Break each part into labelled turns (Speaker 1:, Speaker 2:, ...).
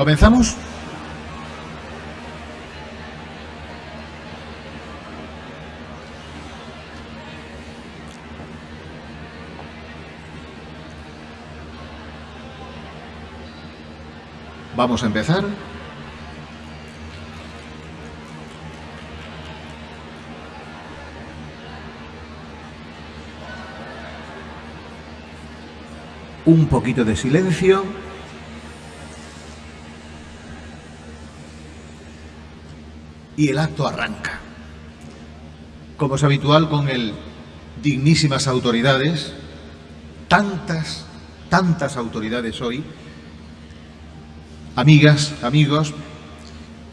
Speaker 1: ¿Comenzamos? Vamos a empezar. Un poquito de silencio. Y el acto arranca. Como es habitual con el dignísimas autoridades, tantas, tantas autoridades hoy, Amigas, amigos,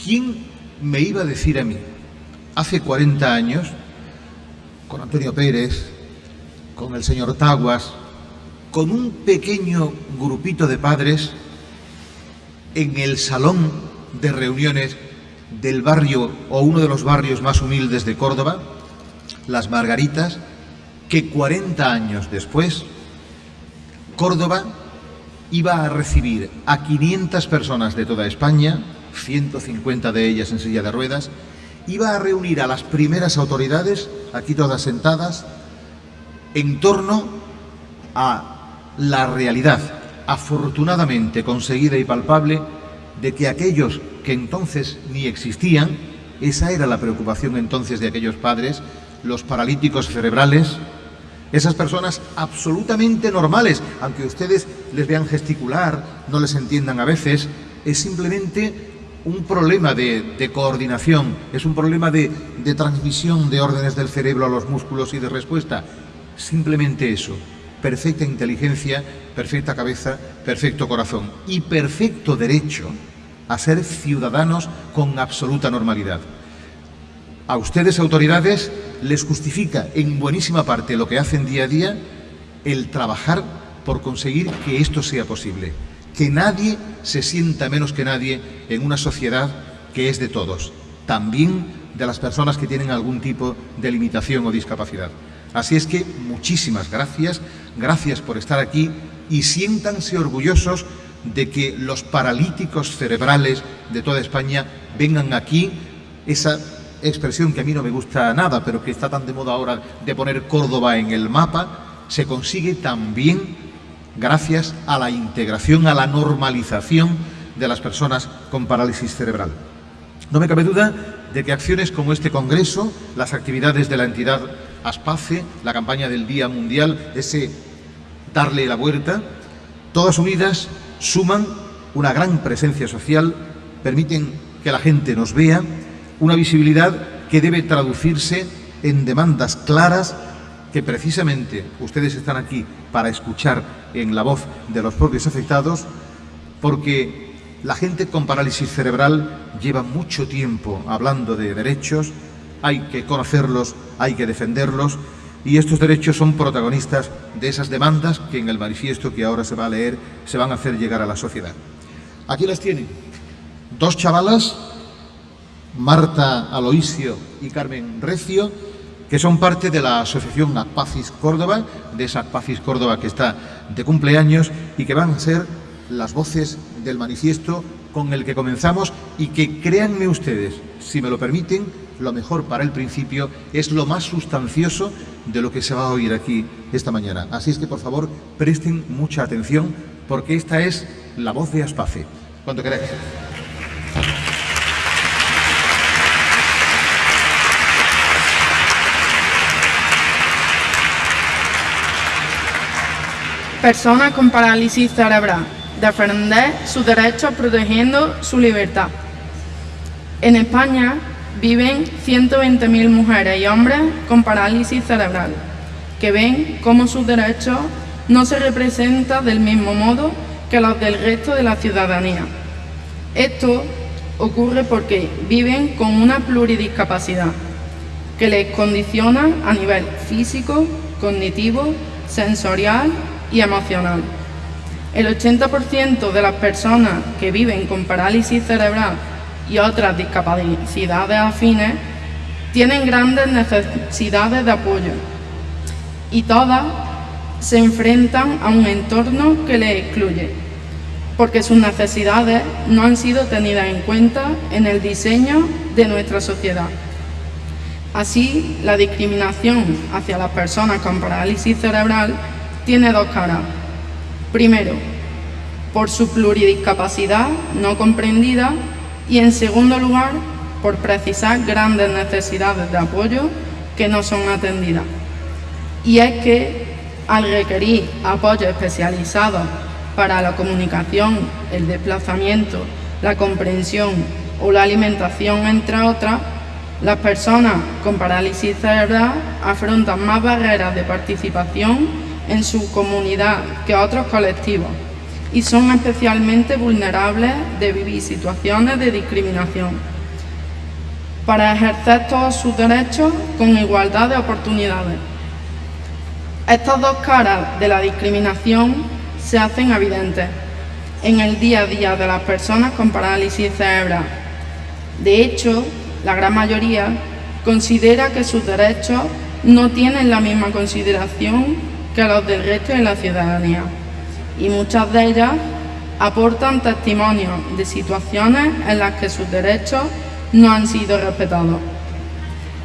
Speaker 1: ¿quién me iba a decir a mí hace 40 años, con Antonio Pérez, con el señor Taguas, con un pequeño grupito de padres en el salón de reuniones del barrio o uno de los barrios más humildes de Córdoba, Las Margaritas, que 40 años después, Córdoba iba a recibir a 500 personas de toda España, 150 de ellas en silla de ruedas, iba a reunir a las primeras autoridades, aquí todas sentadas, en torno a la realidad afortunadamente conseguida y palpable de que aquellos que entonces ni existían, esa era la preocupación entonces de aquellos padres, los paralíticos cerebrales, esas personas absolutamente normales, aunque ustedes les vean gesticular, no les entiendan a veces, es simplemente un problema de, coordinación, es un problema de, de transmisión de órdenes del cerebro a los músculos y de respuesta. Simplemente eso. Perfecta inteligencia, perfecta cabeza, perfecto corazón y perfecto derecho a ser ciudadanos con absoluta normalidad. A ustedes, autoridades, les justifica en buenísima parte lo que hacen día a día el trabajar por conseguir que esto sea posible. Que nadie se sienta menos que nadie en una sociedad que es de todos, también de las personas que tienen algún tipo de limitación o discapacidad. Así es que muchísimas gracias, gracias por estar aquí y siéntanse orgullosos de que los paralíticos cerebrales de toda España vengan aquí, esa expresión que a mí no me gusta nada, pero que está tan de moda ahora de poner Córdoba en el mapa, se consigue también gracias a la integración, a la normalización de las personas con parálisis cerebral. No me cabe duda de que acciones como este Congreso, las actividades de la entidad ASPACE, la campaña del Día Mundial, ese darle la vuelta, todas unidas suman una gran presencia social, permiten que la gente nos vea una visibilidad que debe traducirse en demandas claras que precisamente ustedes están aquí para escuchar en la voz de los propios afectados, porque la gente con parálisis cerebral lleva mucho tiempo hablando de derechos, hay que conocerlos, hay que defenderlos, y estos derechos son protagonistas de esas demandas que en el manifiesto que ahora se va a leer se van a hacer llegar a la sociedad. Aquí las tienen, dos chavalas Marta Aloisio y Carmen Recio, que son parte de la asociación Acpacis Córdoba, de esa Acpacis Córdoba que está de cumpleaños y que van a ser las voces del manifiesto con el que comenzamos y que créanme ustedes, si me lo permiten, lo mejor para el principio es lo más sustancioso de lo que se va a oír aquí esta mañana. Así es que, por favor, presten mucha atención porque esta es la voz de Aspace. Cuando queráis.
Speaker 2: Personas con parálisis cerebral. Defender sus derechos protegiendo su libertad. En España viven 120.000 mujeres y hombres con parálisis cerebral, que ven cómo sus derechos no se representan del mismo modo que los del resto de la ciudadanía. Esto ocurre porque viven con una pluridiscapacidad que les condiciona a nivel físico, cognitivo, sensorial y emocional. El 80% de las personas que viven con parálisis cerebral y otras discapacidades afines tienen grandes necesidades de apoyo y todas se enfrentan a un entorno que les excluye. porque sus necesidades no han sido tenidas en cuenta en el diseño de nuestra sociedad. Así, la discriminación hacia las personas con parálisis cerebral tiene dos caras. Primero, por su pluridiscapacidad no comprendida y en segundo lugar, por precisar grandes necesidades de apoyo que no son atendidas. Y es que al requerir apoyo especializado para la comunicación, el desplazamiento, la comprensión o la alimentación, entre otras, las personas con parálisis cerebral afrontan más barreras de participación en su comunidad que otros colectivos y son especialmente vulnerables de vivir situaciones de discriminación para ejercer todos sus derechos con igualdad de oportunidades. Estas dos caras de la discriminación se hacen evidentes en el día a día de las personas con parálisis cerebral. De hecho, la gran mayoría considera que sus derechos no tienen la misma consideración que los del resto de la ciudadanía y muchas de ellas aportan testimonios de situaciones en las que sus derechos no han sido respetados.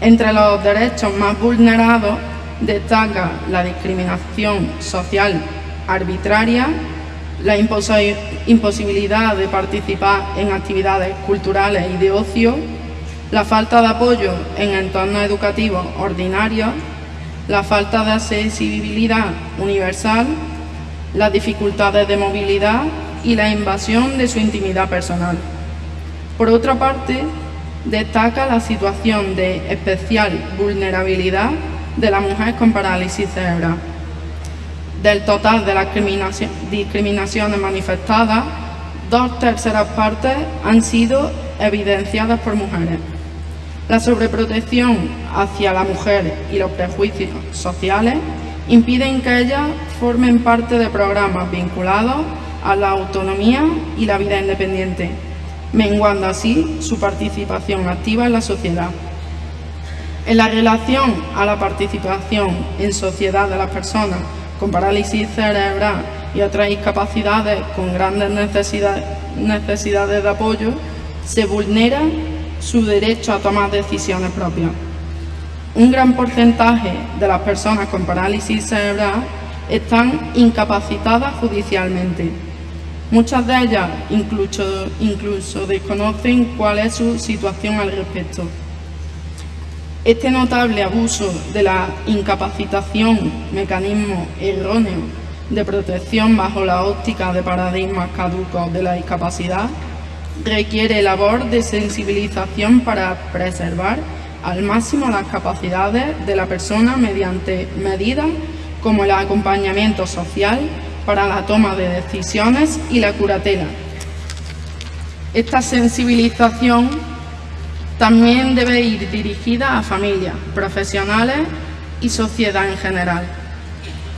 Speaker 2: Entre los derechos más vulnerados destaca la discriminación social arbitraria, la imposibilidad de participar en actividades culturales y de ocio, la falta de apoyo en entornos educativos ordinarios, la falta de accesibilidad universal, las dificultades de movilidad y la invasión de su intimidad personal. Por otra parte, destaca la situación de especial vulnerabilidad de la mujer con parálisis cerebral. Del total de las discriminaciones manifestadas, dos terceras partes han sido evidenciadas por mujeres. La sobreprotección hacia la mujer y los prejuicios sociales impiden que ellas formen parte de programas vinculados a la autonomía y la vida independiente, menguando así su participación activa en la sociedad. En la relación a la participación en sociedad de las personas con parálisis cerebral y otras discapacidades con grandes necesidades, necesidades de apoyo, se vulnera su derecho a tomar decisiones propias. Un gran porcentaje de las personas con parálisis cerebral están incapacitadas judicialmente. Muchas de ellas incluso, desconocen cuál es su situación al respecto. Este notable abuso de la incapacitación, mecanismo erróneo de protección bajo la óptica de paradigmas caducos de la discapacidad, requiere labor de sensibilización para preservar al máximo las capacidades de la persona mediante medidas como el acompañamiento social para la toma de decisiones y la curatela. Esta sensibilización también debe ir dirigida a familias, profesionales y sociedad en general,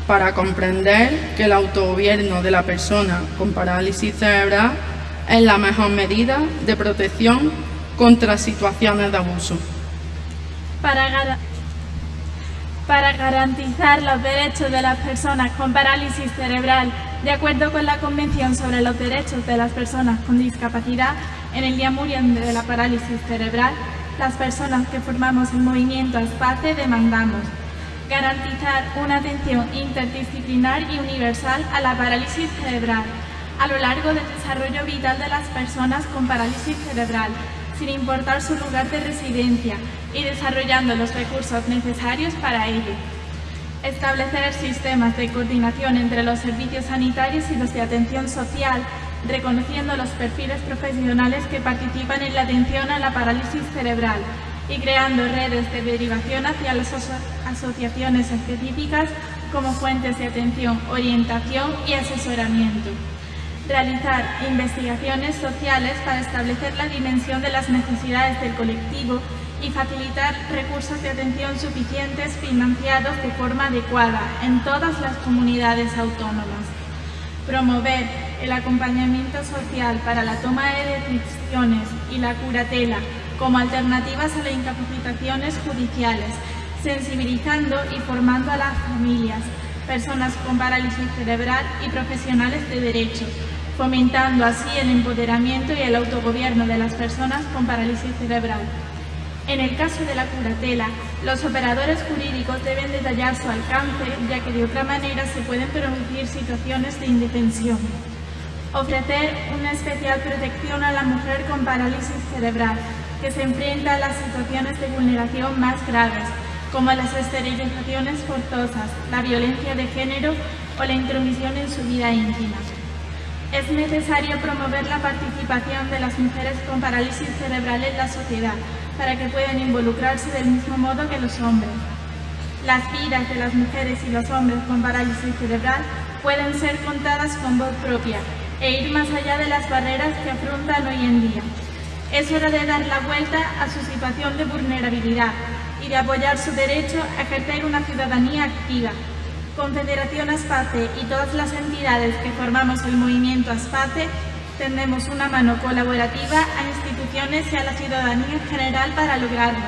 Speaker 2: para comprender que el autogobierno de la persona con parálisis cerebral es la mejor medida de protección contra situaciones de abuso.
Speaker 3: Para, para garantizar los derechos de las personas con parálisis cerebral, de acuerdo con la Convención sobre los Derechos de las Personas con Discapacidad, en el Día Mundial de la Parálisis Cerebral, las personas que formamos el movimiento ASPACE demandamos. Garantizar una atención interdisciplinar y universal a la parálisis cerebral, a lo largo del desarrollo vital de las personas con parálisis cerebral, sin importar su lugar de residencia y desarrollando los recursos necesarios para ello. Establecer sistemas de coordinación entre los servicios sanitarios y los de atención social, reconociendo los perfiles profesionales que participan en la atención a la parálisis cerebral y creando redes de derivación hacia las asociaciones específicas como fuentes de atención, orientación y asesoramiento realizar investigaciones sociales para establecer la dimensión de las necesidades del colectivo y facilitar recursos de atención suficientes financiados de forma adecuada en todas las comunidades autónomas. Promover el acompañamiento social para la toma de decisiones y la curatela como alternativas a las incapacitaciones judiciales, sensibilizando y formando a las familias, personas con parálisis cerebral y profesionales de derecho, fomentando así el empoderamiento y el autogobierno de las personas con parálisis cerebral. En el caso de la curatela, los operadores jurídicos deben detallar su alcance, ya que de otra manera se pueden producir situaciones de indefensión. Ofrecer una especial protección a la mujer con parálisis cerebral, que se enfrenta a las situaciones de vulneración más graves, como las esterilizaciones forzosas, la violencia de género o la intromisión en su vida íntima. Es necesario promover la participación de las mujeres con parálisis cerebral en la sociedad, para que puedan involucrarse del mismo modo que los hombres. Las vidas de las mujeres y los hombres con parálisis cerebral pueden ser contadas con voz propia e ir más allá de las barreras que afrontan hoy en día. Es hora de dar la vuelta a su situación de vulnerabilidad y de apoyar su derecho a ejercer una ciudadanía activa. Confederación Aspace y todas las entidades que formamos el movimiento Aspace tendemos una mano colaborativa a instituciones y a la ciudadanía en general para lograrlo.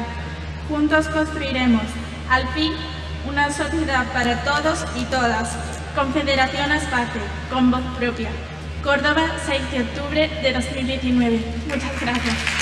Speaker 3: Juntos construiremos, al fin, una sociedad para todos y todas. Confederación Aspace, con voz propia. Córdoba, 6 de octubre de 2019. Muchas gracias.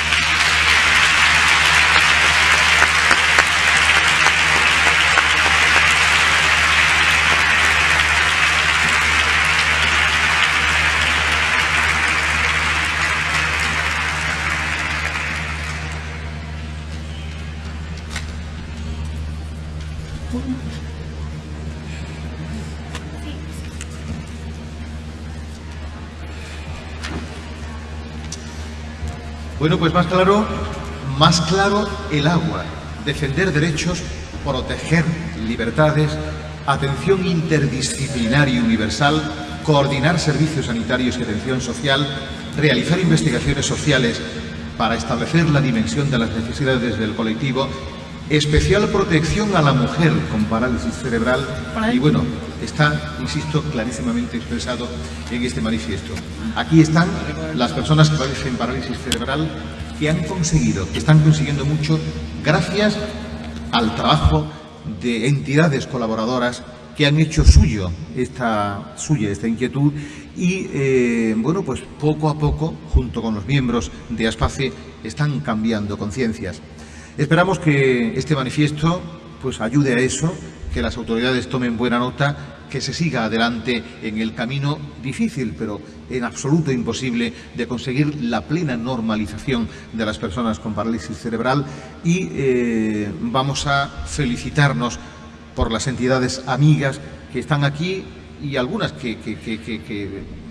Speaker 1: Bueno, pues más claro, más claro el agua. Defender derechos, proteger libertades, atención interdisciplinaria y universal, coordinar servicios sanitarios y atención social, realizar investigaciones sociales para establecer la dimensión de las necesidades del colectivo, especial protección a la mujer con parálisis cerebral y bueno, está, insisto, clarísimamente expresado en este manifiesto. Aquí están las personas que padecen parálisis cerebral que han conseguido, que están consiguiendo mucho gracias al trabajo de entidades colaboradoras que han hecho suyo esta, suya esta inquietud y, eh, bueno, pues poco a poco, junto con los miembros de ASPACE, están cambiando conciencias. Esperamos que este manifiesto pues ayude a eso, que las autoridades tomen buena nota, que se siga adelante en el camino difícil, pero en absoluto imposible, de conseguir la plena normalización de las personas con parálisis cerebral y eh, vamos a felicitarnos por las entidades amigas que están aquí y algunas que, que,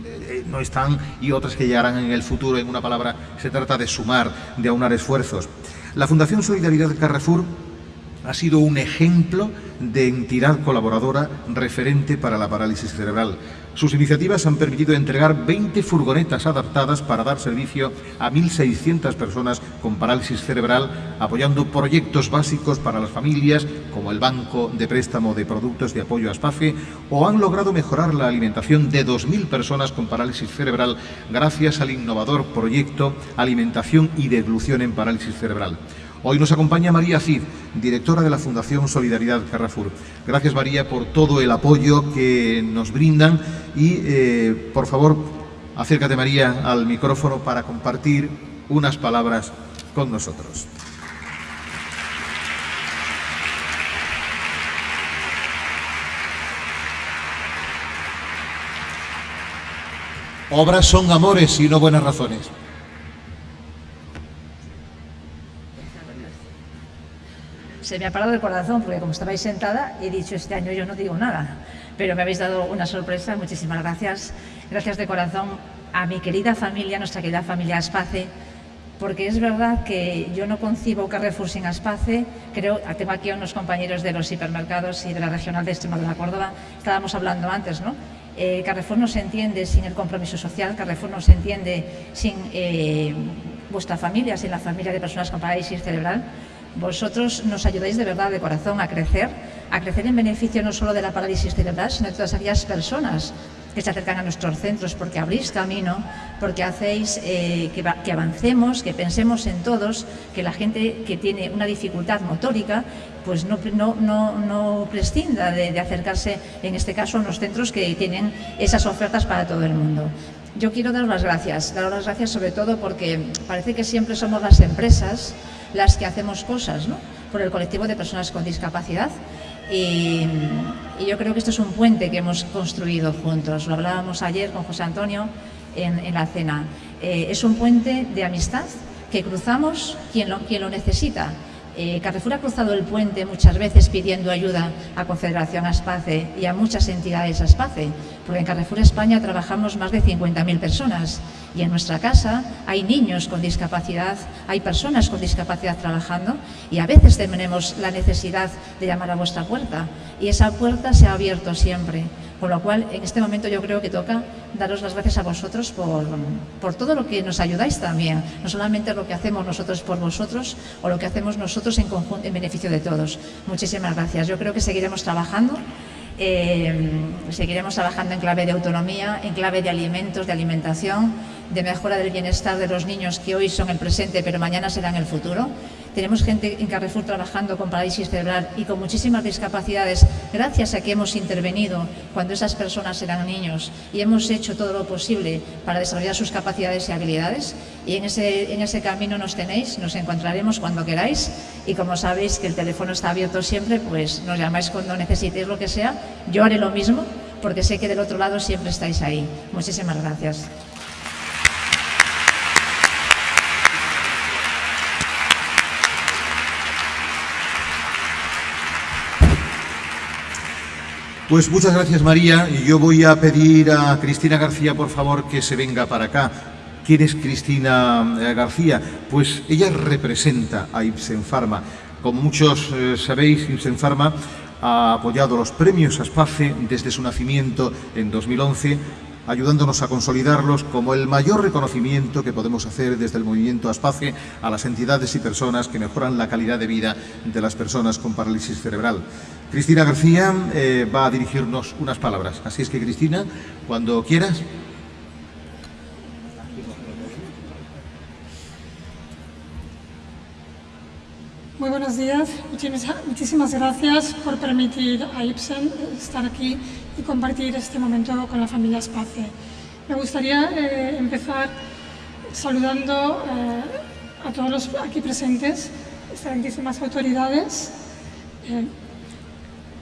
Speaker 1: eh, no están y otras que llegarán en el futuro. En una palabra, se trata de sumar, de aunar esfuerzos. La Fundación Solidaridad Carrefour ha sido un ejemplo de entidad colaboradora referente para la parálisis cerebral. Sus iniciativas han permitido entregar 20 furgonetas adaptadas para dar servicio a 1.600 personas con parálisis cerebral, apoyando proyectos básicos para las familias, como el Banco de Préstamo de Productos de Apoyo a SPACE, o han logrado mejorar la alimentación de 2.000 personas con parálisis cerebral gracias al innovador proyecto Alimentación y Deglución en Parálisis Cerebral. Hoy nos acompaña María Cid, directora de la Fundación Solidaridad Carrefour. Gracias María por todo el apoyo que nos brindan y eh, por favor acércate María al micrófono para compartir unas palabras con nosotros. Obras son amores y no buenas razones.
Speaker 4: Se me ha parado el corazón porque como estabais sentada he dicho este año yo no digo nada, pero me habéis dado una sorpresa, muchísimas gracias. Gracias de corazón a mi querida familia, nuestra querida familia Aspace, porque es verdad que yo no concibo Carrefour sin Aspace, creo, tengo aquí a unos compañeros de los hipermercados y de la regional de Extremadura Córdoba, estábamos hablando antes, ¿no? Eh, Carrefour no se entiende sin el compromiso social, Carrefour no se entiende sin eh, vuestra familia, sin la familia de personas con parálisis cerebral, vosotros nos ayudáis de verdad, de corazón, a crecer, a crecer en beneficio no solo de la parálisis cerebral, sino de todas aquellas personas que se acercan a nuestros centros porque abrís camino, porque hacéis eh, que, avancemos, que pensemos en todos, que la gente que tiene una dificultad motórica pues no, no, no, prescinda de, de, acercarse, en este caso, a unos centros que tienen esas ofertas para todo el mundo. Yo quiero dar las gracias, dar las gracias sobre todo porque parece que siempre somos las empresas las que hacemos cosas ¿no? por el colectivo de personas con discapacidad y, yo creo que esto es un puente que hemos construido juntos. Lo hablábamos ayer con José Antonio en, la cena. Eh, es un puente de amistad que cruzamos quien lo, quien lo necesita eh, Carrefour ha cruzado el puente muchas veces pidiendo ayuda a Confederación Aspace y a muchas entidades Aspace, porque en Carrefour España trabajamos más de 50.000 personas y en nuestra casa hay niños con discapacidad, hay personas con discapacidad trabajando y a veces tenemos la necesidad de llamar a vuestra puerta y esa puerta se ha abierto siempre. Con lo cual, en este momento yo creo que toca daros las gracias a vosotros por, todo lo que nos ayudáis también. No solamente lo que hacemos nosotros por vosotros o lo que hacemos nosotros en, conjunto, en beneficio de todos. Muchísimas gracias. Yo creo que seguiremos trabajando. Eh, seguiremos trabajando en clave de autonomía, en clave de alimentos, de alimentación, de mejora del bienestar de los niños que hoy son el presente pero mañana serán el futuro. Tenemos gente en Carrefour trabajando con parálisis cerebral y con muchísimas discapacidades gracias a que hemos intervenido cuando esas personas eran niños y hemos hecho todo lo posible para desarrollar sus capacidades y habilidades. Y en ese, en ese camino nos tenéis, nos encontraremos cuando queráis y como sabéis que el teléfono está abierto siempre, pues nos llamáis cuando necesitéis lo que sea. Yo haré lo mismo porque sé que del otro lado siempre estáis ahí. Muchísimas gracias.
Speaker 1: Pues muchas gracias María y yo voy a pedir a Cristina García por favor que se venga para acá. ¿Quién es Cristina eh, García? Pues ella representa a Ipsen Pharma. Como muchos eh, sabéis, Ipsen Pharma ha apoyado los premios ASPACE desde su nacimiento en 2011 ayudándonos a consolidarlos como el mayor reconocimiento que podemos hacer desde el movimiento ASPACE a las entidades y personas que mejoran la calidad de vida de las personas con parálisis cerebral. Cristina García eh, va a dirigirnos unas palabras. Así es que, Cristina, cuando quieras.
Speaker 5: Muy buenos días, muchísimas gracias por permitir a Ibsen estar aquí y compartir este momento con la familia Space. Me gustaría eh, empezar saludando eh, a todos los aquí presentes, excelentísimas autoridades,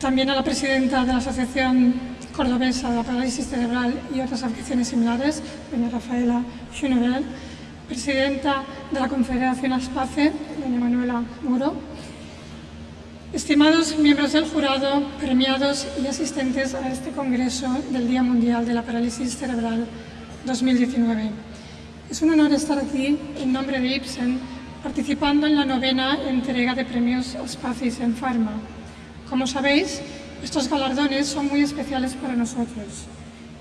Speaker 5: también a la presidenta de la Asociación Cordobesa de la Parálisis Cerebral y otras afecciones similares, doña Rafaela Schunevel, presidenta de la Confederación ASPACE, doña Manuela Muro, estimados miembros del jurado, premiados y asistentes a este Congreso del Día Mundial de la Parálisis Cerebral 2019. Es un honor estar aquí en nombre de Ibsen, participando en la novena entrega de premios ASPACE en Pharma. Como sabéis, estos galardones son muy especiales para nosotros.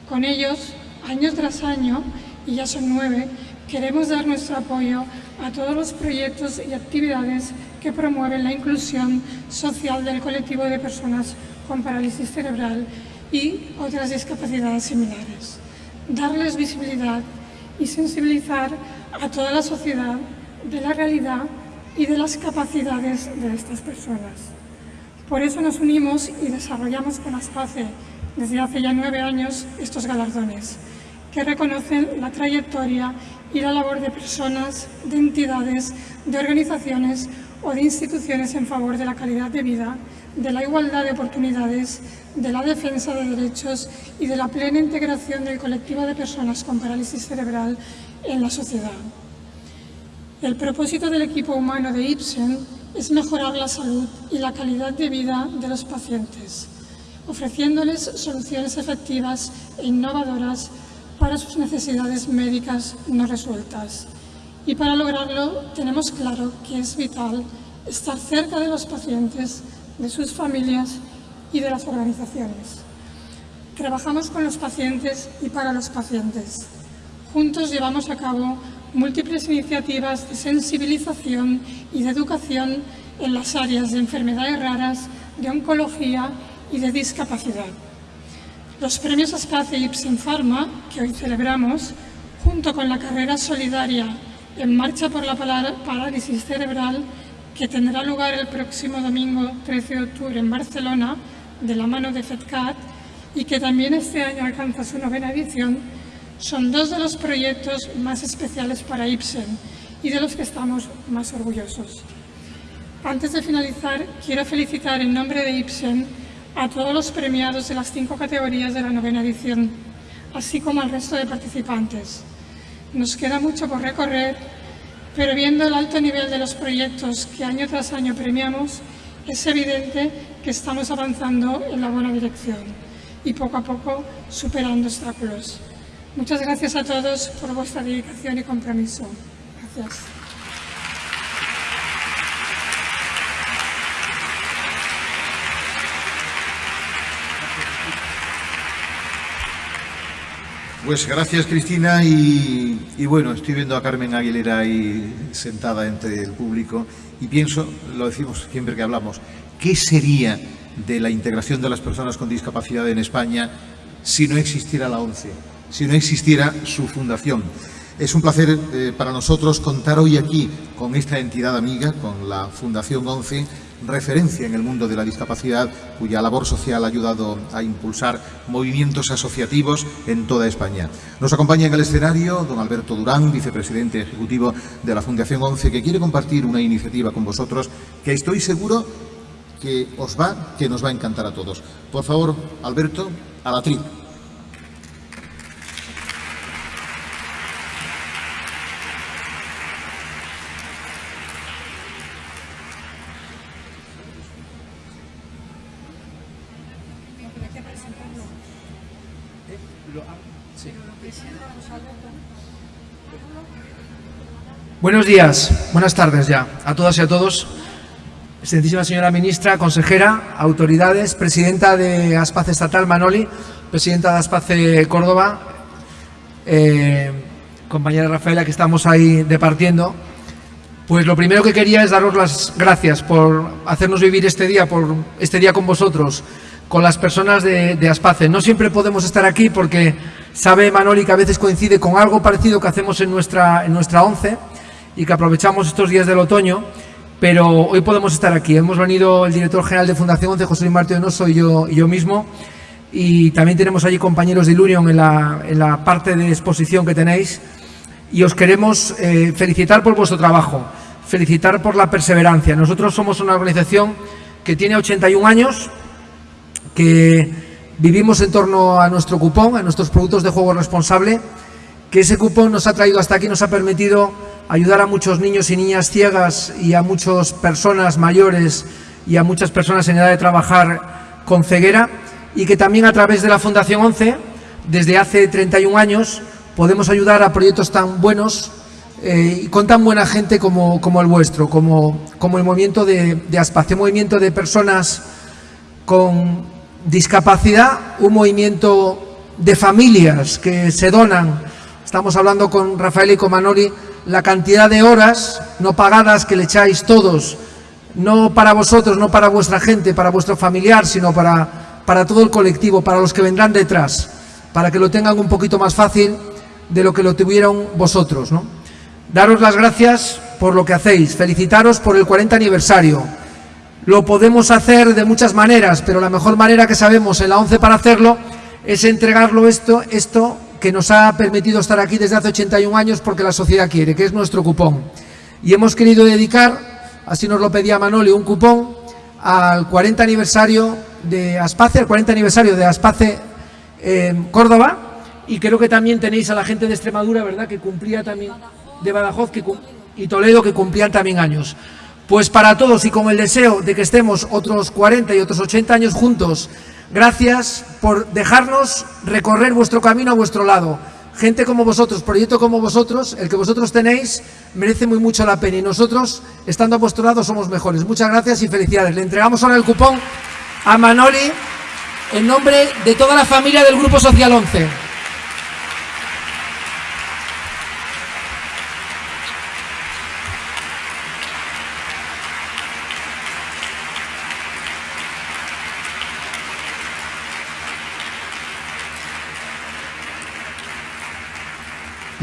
Speaker 5: Con ellos, año tras año, y ya son nueve, queremos dar nuestro apoyo a todos los proyectos y actividades que promueven la inclusión social del colectivo de personas con parálisis cerebral y otras discapacidades similares. Darles visibilidad y sensibilizar a toda la sociedad de la realidad y de las capacidades de estas personas. Por eso nos unimos y desarrollamos con ASPACE desde hace ya nueve años estos galardones, que reconocen la trayectoria y la labor de personas, de entidades, de organizaciones o de instituciones en favor de la calidad de vida, de la igualdad de oportunidades, de la defensa de derechos y de la plena integración del colectivo de personas con parálisis cerebral en la sociedad. El propósito del equipo humano de Ibsen es mejorar la salud y la calidad de vida de los pacientes, ofreciéndoles soluciones efectivas e innovadoras para sus necesidades médicas no resueltas. Y para lograrlo tenemos claro que es vital estar cerca de los pacientes, de sus familias y de las organizaciones. Trabajamos con los pacientes y para los pacientes. Juntos llevamos a cabo múltiples iniciativas de sensibilización y de educación en las áreas de enfermedades raras, de oncología y de discapacidad. Los premios Aspace y Ipsen Pharma, que hoy celebramos, junto con la carrera solidaria En Marcha por la Parálisis Cerebral, que tendrá lugar el próximo domingo 13 de octubre en Barcelona, de la mano de FEDCAT, y que también este año alcanza su novena edición, son dos de los proyectos más especiales para Ibsen y de los que estamos más orgullosos. Antes de finalizar, quiero felicitar en nombre de Ibsen a todos los premiados de las cinco categorías de la novena edición, así como al resto de participantes. Nos queda mucho por recorrer, pero viendo el alto nivel de los proyectos que año tras año premiamos, es evidente que estamos avanzando en la buena dirección y poco a poco superando obstáculos. Muchas gracias a todos por vuestra dedicación y compromiso. Gracias.
Speaker 1: Pues gracias Cristina y, y, bueno, estoy viendo a Carmen Aguilera ahí sentada entre el público y pienso, lo decimos siempre que hablamos, ¿qué sería de la integración de las personas con discapacidad en España si no existiera la ONCE, si no existiera su fundación? Es un placer eh, para nosotros contar hoy aquí con esta entidad amiga, con la Fundación ONCE, referencia en el mundo de la discapacidad, cuya labor social ha ayudado a impulsar movimientos asociativos en toda España. Nos acompaña en el escenario don Alberto Durán, vicepresidente ejecutivo de la Fundación ONCE, que quiere compartir una iniciativa con vosotros que estoy seguro que os va, que nos va a encantar a todos. Por favor, Alberto, a la tri.
Speaker 6: Buenos días, buenas tardes ya a todas y a todos. Excelentísima señora ministra, consejera, autoridades, presidenta de Aspace Estatal Manoli, presidenta de Aspace Córdoba, eh, compañera Rafaela que estamos ahí departiendo. Pues lo primero que quería es daros las gracias por hacernos vivir este día, por este día con vosotros, con las personas de, de Aspace. No siempre podemos estar aquí porque sabe Manoli que a veces coincide con algo parecido que hacemos en nuestra, en nuestra ONCE, y que aprovechamos estos días del otoño, pero hoy podemos estar aquí. Hemos venido el director general de Fundación 11, José Luis Onoso y yo, y yo mismo, y también tenemos allí compañeros de Ilunion en la, en la parte de exposición que tenéis, y os queremos eh, felicitar por vuestro trabajo, felicitar por la perseverancia. Nosotros somos una organización que tiene 81 años, que vivimos en torno a nuestro cupón, a nuestros productos de juego responsable, que ese cupón nos ha traído hasta aquí, nos ha permitido ayudar a muchos niños y niñas ciegas y a muchas personas mayores y a muchas personas en edad de trabajar con ceguera y que también a través de la Fundación 11, desde hace 31 años, podemos ayudar a proyectos tan buenos eh, y con tan buena gente como, el vuestro, como, el movimiento de, de Aspace, un movimiento de personas con discapacidad, un movimiento de familias que se donan. Estamos hablando con Rafael y con Manoli la cantidad de horas no pagadas que le echáis todos, no para vosotros, no para vuestra gente, para vuestro familiar, sino para, para todo el colectivo, para los que vendrán detrás, para que lo tengan un poquito más fácil de lo que lo tuvieron vosotros. ¿no? Daros las gracias por lo que hacéis, felicitaros por el 40 aniversario. Lo podemos hacer de muchas maneras, pero la mejor manera que sabemos en la 11 para hacerlo es entregarlo esto, esto que nos ha permitido estar aquí desde hace 81 años porque la sociedad quiere, que es nuestro cupón. Y hemos querido dedicar, así nos lo pedía Manoli, un cupón al 40 aniversario de Aspace, al 40 aniversario de Aspace eh, Córdoba, y creo que también tenéis a la gente de Extremadura, ¿verdad?, que cumplía también, de Badajoz que, y Toledo, que cumplían también años. Pues para todos y con el deseo de que estemos otros 40 y otros 80 años juntos Gracias por dejarnos recorrer vuestro camino a vuestro lado. Gente como vosotros, proyecto como vosotros, el que vosotros tenéis, merece muy mucho la pena y nosotros, estando a vuestro lado, somos mejores. Muchas gracias y felicidades. Le entregamos ahora el cupón a Manoli en nombre de toda la familia del Grupo Social 11.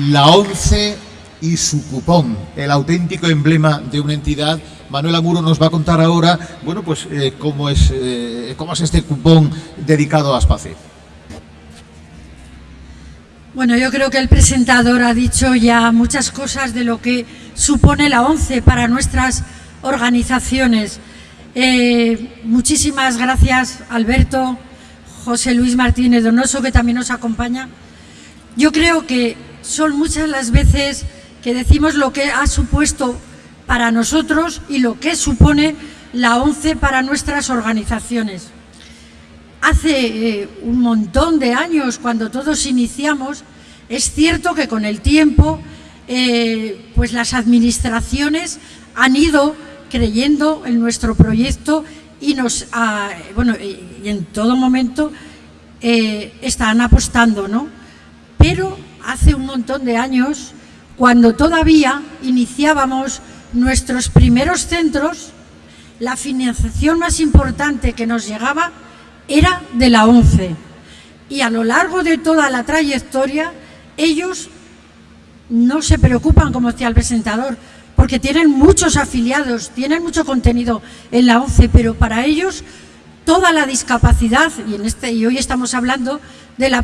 Speaker 1: La ONCE y su cupón, el auténtico emblema de una entidad. Manuel Amuro nos va a contar ahora, bueno, pues eh, cómo, es, eh, cómo es este cupón dedicado a Aspace.
Speaker 7: Bueno, yo creo que el presentador ha dicho ya muchas cosas de lo que supone la ONCE para nuestras organizaciones. Eh, muchísimas gracias, Alberto, José Luis Martínez Donoso, que también nos acompaña. Yo creo que son muchas las veces que decimos lo que ha supuesto para nosotros y lo que supone la ONCE para nuestras organizaciones. Hace eh, un montón de años, cuando todos iniciamos, es cierto que con el tiempo eh, pues las administraciones han ido creyendo en nuestro proyecto y nos bueno y en todo momento eh, están apostando, ¿no? Pero hace un montón de años, cuando todavía iniciábamos nuestros primeros centros, la financiación más importante que nos llegaba era de la ONCE. Y a lo largo de toda la trayectoria, ellos no se preocupan, como decía el presentador, porque tienen muchos afiliados, tienen mucho contenido en la ONCE, pero para ellos toda la discapacidad, y, en este, y hoy estamos hablando de la,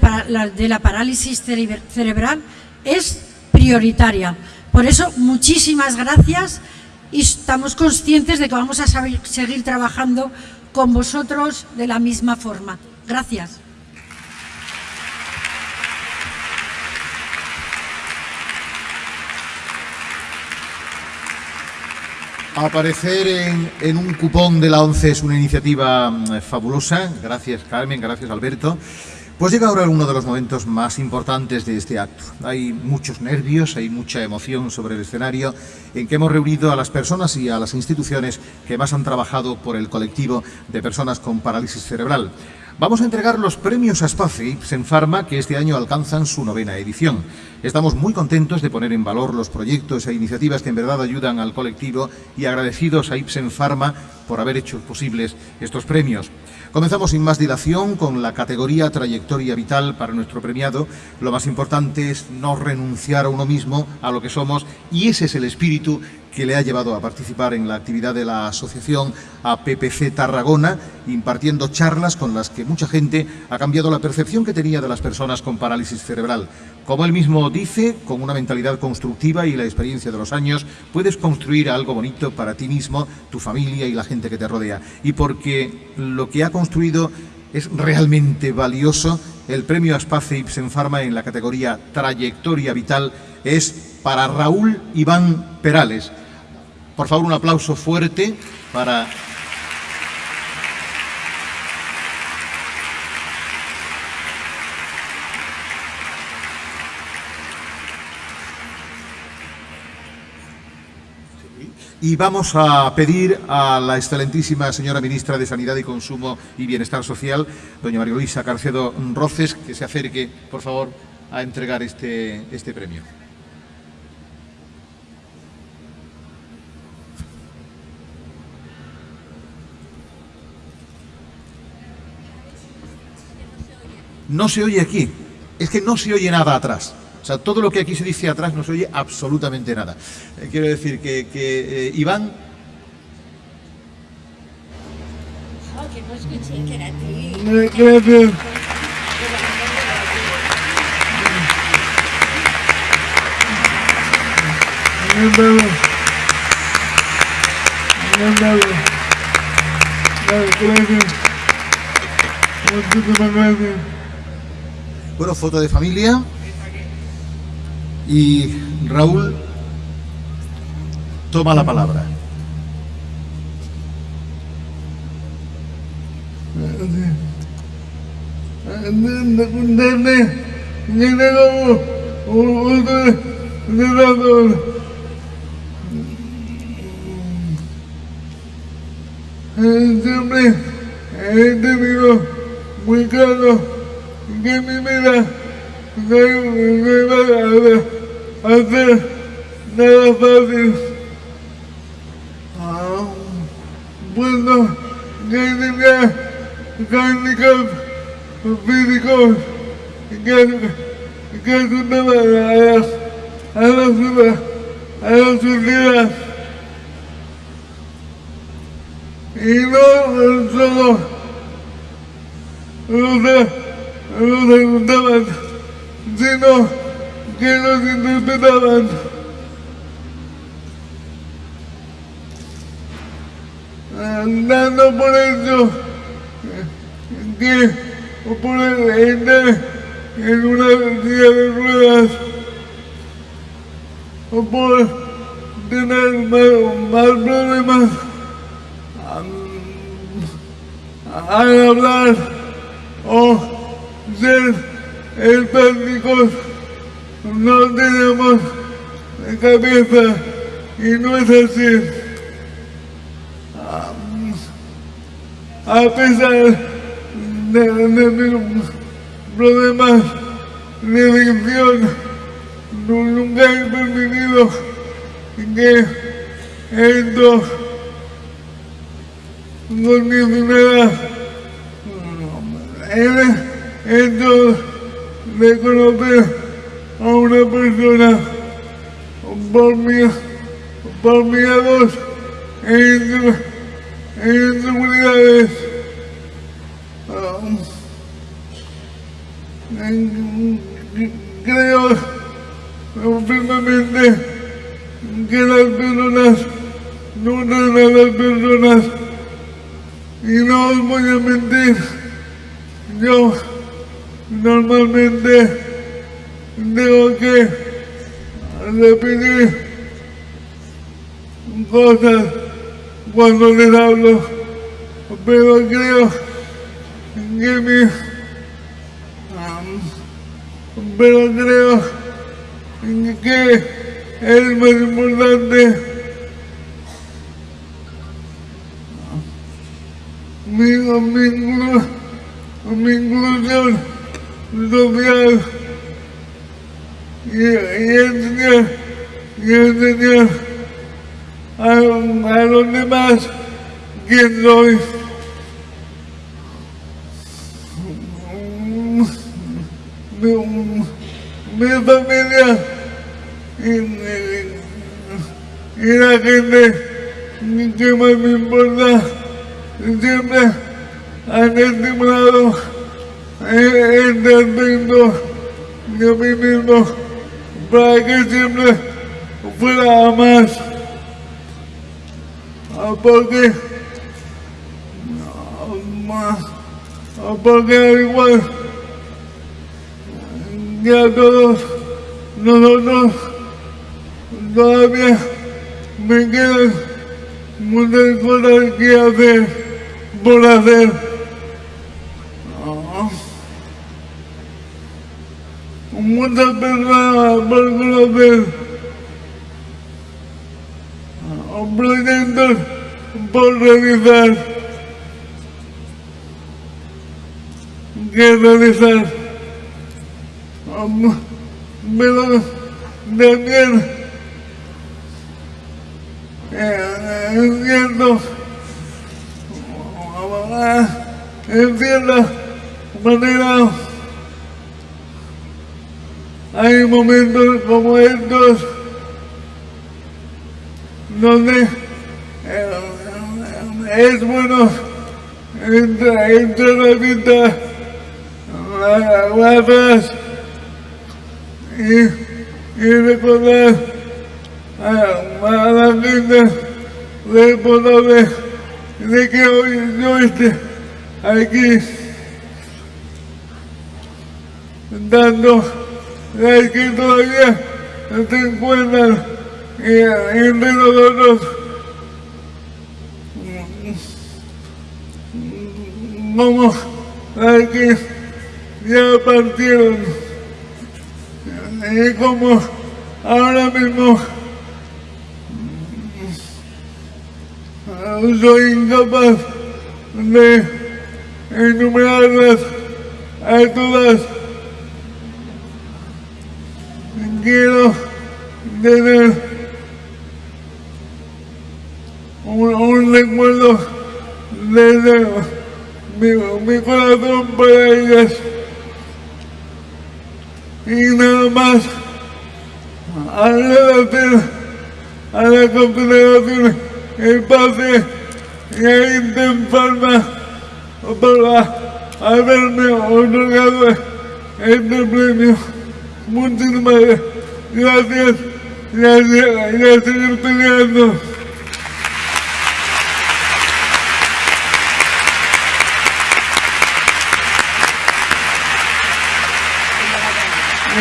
Speaker 7: de la parálisis cerebral, es prioritaria. Por eso, muchísimas gracias y estamos conscientes de que vamos a seguir trabajando con vosotros de la misma forma. Gracias.
Speaker 1: Aparecer en, un cupón de la ONCE es una iniciativa mm, fabulosa. Gracias Carmen, gracias Alberto. Pues llega ahora uno de los momentos más importantes de este acto. Hay muchos nervios, hay mucha emoción sobre el escenario en que hemos reunido a las personas y a las instituciones que más han trabajado por el colectivo de personas con parálisis cerebral. Vamos a entregar los premios Aspace en Pharma que este año alcanzan su novena edición. Estamos muy contentos de poner en valor los proyectos e iniciativas que en verdad ayudan al colectivo y agradecidos a Ipsen Pharma por haber hecho posibles estos premios. Comenzamos sin más dilación con la categoría Trayectoria Vital para nuestro premiado. Lo más importante es no renunciar a uno mismo, a lo que somos, y ese es el espíritu que le ha llevado a participar en la actividad de la asociación APPC Tarragona, impartiendo charlas con las que mucha gente ha cambiado la percepción que tenía de las personas con parálisis cerebral. Como él mismo dice, con una mentalidad constructiva y la experiencia de los años, puedes construir algo bonito para ti mismo, tu familia y la gente que te rodea. Y porque lo que ha construido es realmente valioso, el premio Aspace Ipsen Pharma en la categoría Trayectoria Vital es para Raúl Iván Perales, por favor, un aplauso fuerte para... Y vamos a pedir a la excelentísima señora ministra de Sanidad y Consumo y Bienestar Social, doña María Luisa Carcedo Roces, que se acerque, por favor, a entregar este, este premio. No se oye aquí. Es que no se oye nada atrás. O sea, todo lo que aquí se dice atrás no se oye absolutamente nada. Eh, quiero decir que, que eh, Iván... Oh, que no escuché que era ti. Bueno, foto de familia. Y Raúl toma la palabra.
Speaker 8: Siempre muy claro que mi vida no, no a hacer nada fácil. Ah, bueno, que tenía handicap físicos que, que ayudaban a las, a las, a las sociedades. Y no solo, no sé, me preguntaban sino que los interpretaban. Dando por hecho que por el en una silla de ruedas o por tener más, más problemas al hablar o ser empáticos no tenemos cabeza y no es así. A pesar de, de mis problemas de adicción, nunca he permitido que esto con mi esto de conocer a una persona por mi por miedos e inseguridades creo firmemente que las personas nutren a las personas y no os voy a mentir, yo normalmente tengo que repetir cosas cuando les hablo, pero creo que mi pero creo que es más importante mi, mi, mi inclusión social y, y enseñar, y enseñar a, a los demás quién soy. Mi, mi familia y, y, y la gente que más me importa siempre han estimulado este aspecto de mí mismo. Para que siempre fuera más. Porque, porque al igual. Que a todos. Nosotros todavía me quedan muchas cosas que hacer por hacer. Muchas personas por conocer. Proyectos por realizar. Que realizar. Pero también es cierto en cierta manera hay momentos como estos donde es bueno entrar, entrar a vista atrás y, y recordar a, a la gente responsable de que hoy yo esté aquí dando es que todavía se encuentran entre nosotros como las que ya partieron y como ahora mismo soy incapaz de enumerarlas a todas. Quiero tener un, recuerdo desde mi, corazón para ellas. Y nada más agradecer a la Confederación Espacio y a Interpalma para haberme otorgado este premio. Muchísimas gracias. Gracias. A seguir peleando.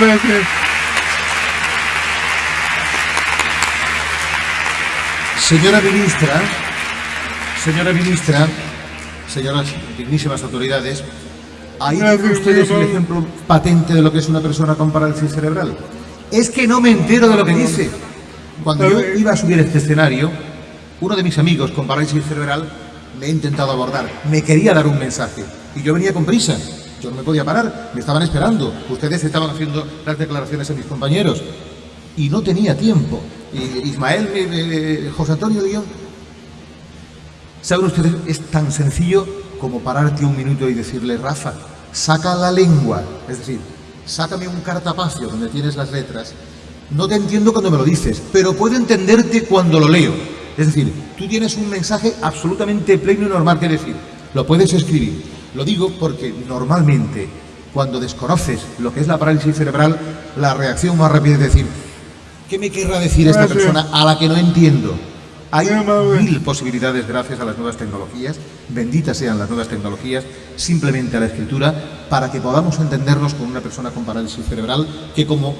Speaker 8: Gracias.
Speaker 1: Señora ministra, señora ministra, señoras dignísimas autoridades, ahí tienen
Speaker 8: Gracias,
Speaker 1: ustedes el ejemplo patente de lo que es una persona con parálisis cerebral. Es que no me entero de lo que dice. Cuando yo iba a subir este escenario, uno de mis amigos con parálisis cerebral me ha intentado abordar, me quería dar un mensaje y yo venía con prisa. Yo no me podía parar, me estaban esperando. Ustedes estaban haciendo las declaraciones a mis compañeros y no tenía tiempo. Y Ismael, me- me- José Antonio Guión, ¿saben ustedes? Es tan sencillo como pararte un minuto y decirle, Rafa, saca la lengua, es decir, sácame un cartapacio donde tienes las letras. No te entiendo cuando me lo dices, pero puedo entenderte cuando lo leo. Es decir, tú tienes un mensaje absolutamente pleno y normal que decir. Lo puedes escribir. Lo digo porque normalmente cuando desconoces lo que es la parálisis cerebral, la reacción más rápida es decir, ¿qué me querrá decir esta persona a la que no entiendo? Hay mil posibilidades gracias a las nuevas tecnologías, benditas sean las nuevas tecnologías, simplemente a la escritura, para que podamos entendernos con una persona con parálisis cerebral que como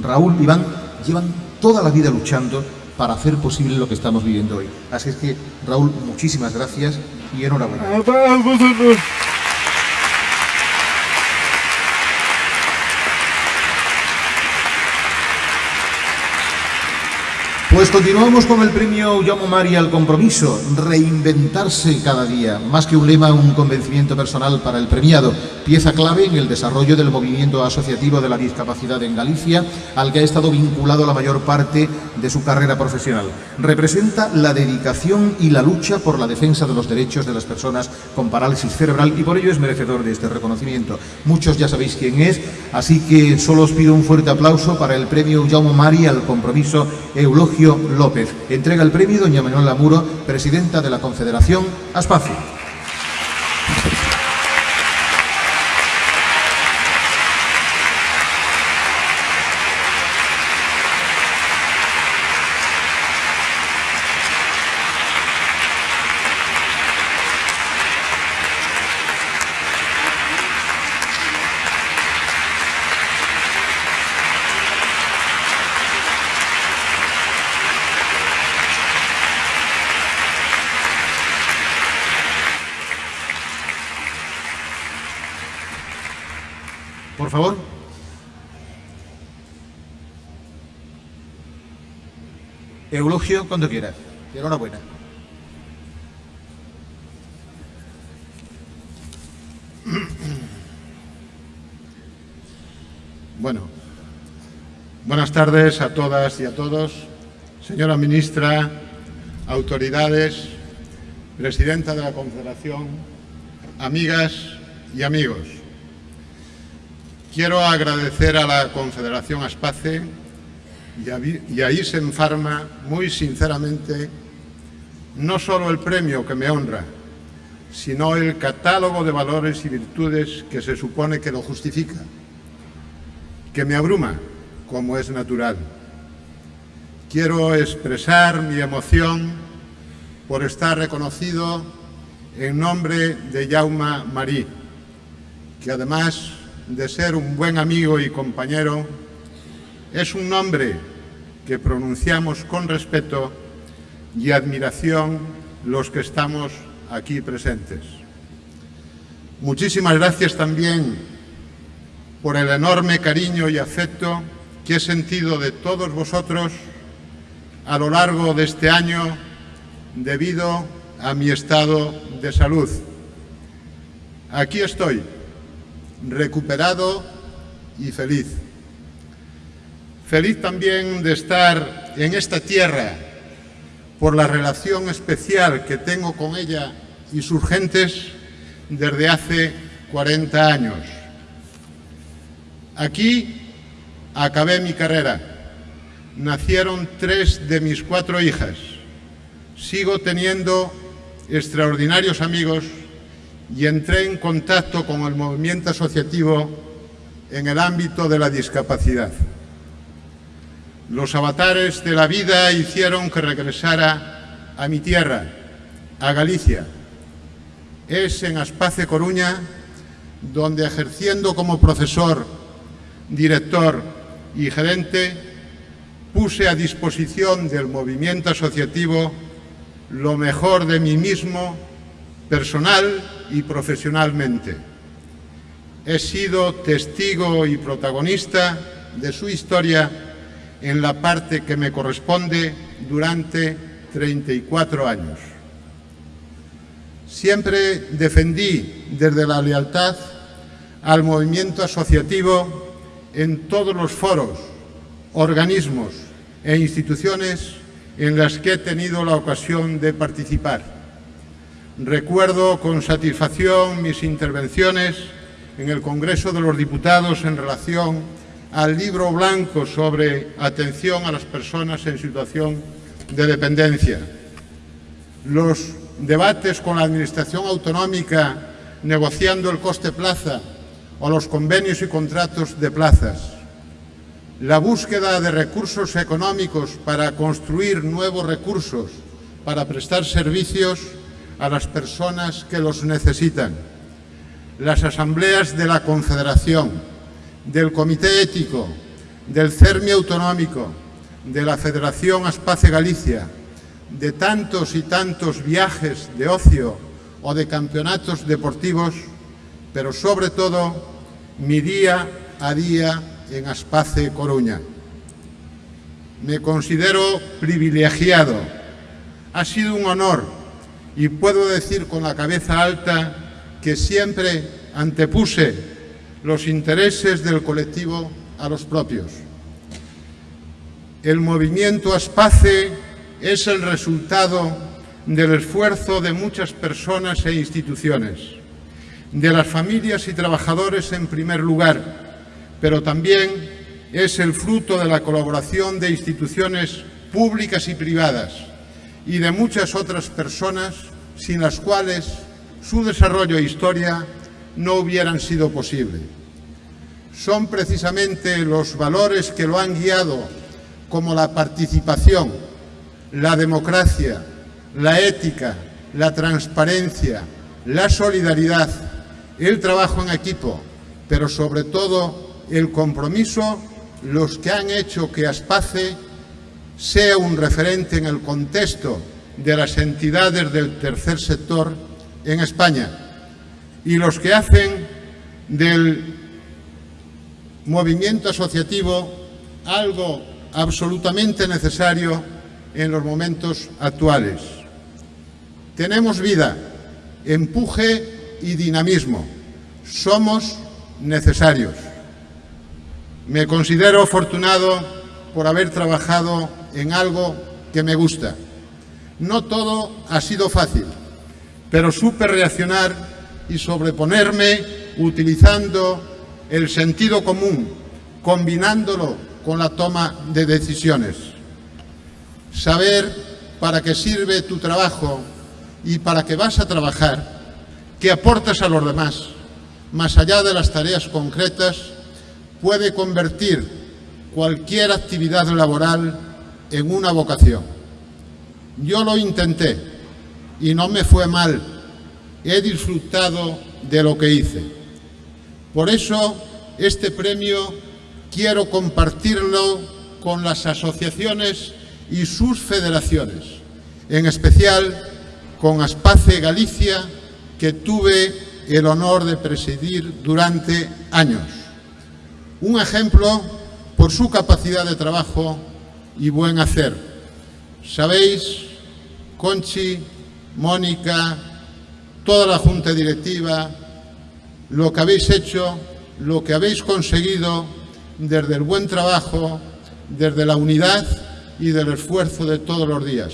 Speaker 1: Raúl Iván llevan toda la vida luchando para hacer posible lo que estamos viviendo hoy. Así es que, Raúl, muchísimas gracias y enhorabuena.
Speaker 8: A a vosotros.
Speaker 1: Pues continuamos con el premio Llamo Mari al compromiso, reinventarse cada día, más que un lema, un convencimiento personal para el premiado, pieza clave en el desarrollo del movimiento asociativo de la discapacidad en Galicia, al que ha estado vinculado la mayor parte de su carrera profesional. Representa la dedicación y la lucha por la defensa de los derechos de las personas con parálisis cerebral y por ello es merecedor de este reconocimiento. Muchos ya sabéis quién es, así que solo os pido un fuerte aplauso para el premio Jaume Mari al compromiso Eulogio López. Entrega el premio doña Manuela Muro, presidenta de la Confederación Aspacio. Por favor. Cuando quieras. Enhorabuena.
Speaker 9: Bueno, buenas tardes a todas y a todos. Señora ministra, autoridades, presidenta de la Confederación, amigas y amigos. Quiero agradecer a la Confederación Aspace y a, Vi- y a Isen Pharma muy sinceramente no solo el premio que me honra, sino el catálogo de valores y virtudes que se supone que lo justifica que me abruma, como es natural. Quiero expresar mi emoción por estar reconocido en nombre de Jauma Marí, que además de ser un buen amigo y compañero, es un nombre que pronunciamos con respeto y admiración los que estamos aquí presentes. Muchísimas gracias también por el enorme cariño y afecto que he sentido de todos vosotros a lo largo de este año debido a mi estado de salud. Aquí estoy, recuperado y feliz. Feliz también de estar en esta tierra por la relación especial que tengo con ella y sus gentes desde hace 40 años. Aquí acabé mi carrera. Nacieron tres de mis cuatro hijas. Sigo teniendo extraordinarios amigos y entré en contacto con el movimiento asociativo en el ámbito de la discapacidad. Los avatares de la vida hicieron que regresara a mi tierra, a Galicia. Es en Aspace Coruña donde ejerciendo como profesor, director y gerente, puse a disposición del movimiento asociativo lo mejor de mí mismo, personal y profesionalmente. He sido testigo y protagonista de su historia en la parte que me corresponde durante 34 años. Siempre defendí desde la lealtad al movimiento asociativo en todos los foros, organismos e instituciones en las que he tenido la ocasión de participar. Recuerdo con satisfacción mis intervenciones en el Congreso de los Diputados en relación al libro blanco sobre atención a las personas en situación de dependencia. Los debates con la Administración Autonómica negociando el coste plaza o los convenios y contratos de plazas. La búsqueda de recursos económicos para construir nuevos recursos para prestar servicios a las personas que los necesitan. Las asambleas de la Confederación, del Comité Ético, del CERMI Autonómico, de la Federación Aspace Galicia, de tantos y tantos viajes de ocio o de campeonatos deportivos, pero sobre todo mi día a día en Aspace Coruña. Me considero privilegiado. Ha sido un honor y puedo decir con la cabeza alta que siempre antepuse los intereses del colectivo a los propios. El movimiento Aspace es el resultado del esfuerzo de muchas personas e instituciones, de las familias y trabajadores en primer lugar, pero también es el fruto de la colaboración de instituciones públicas y privadas y de muchas otras personas sin las cuales su desarrollo e historia no hubieran sido posible. Son precisamente los valores que lo han guiado, como la participación, la democracia, la ética, la transparencia, la solidaridad, el trabajo en equipo, pero sobre todo el compromiso, los que han hecho que Aspace sea un referente en el contexto de las entidades del tercer sector en España y los que hacen del movimiento asociativo algo absolutamente necesario en los momentos actuales. Tenemos vida, empuje y dinamismo. Somos necesarios. Me considero afortunado por haber trabajado en algo que me gusta. No todo ha sido fácil, pero supe reaccionar y sobreponerme utilizando el sentido común, combinándolo con la toma de decisiones. Saber para qué sirve tu trabajo y para qué vas a trabajar, qué aportas a los demás, más allá de las tareas concretas, puede convertir cualquier actividad laboral en una vocación. Yo lo intenté y no me fue mal. He disfrutado de lo que hice. Por eso, este premio quiero compartirlo con las asociaciones y sus federaciones, en especial con Aspace Galicia, que tuve el honor de presidir durante años. Un ejemplo por su capacidad de trabajo y buen hacer. Sabéis, Conchi, Mónica, toda la Junta Directiva, lo que habéis hecho, lo que habéis conseguido desde el buen trabajo, desde la unidad y del esfuerzo de todos los días.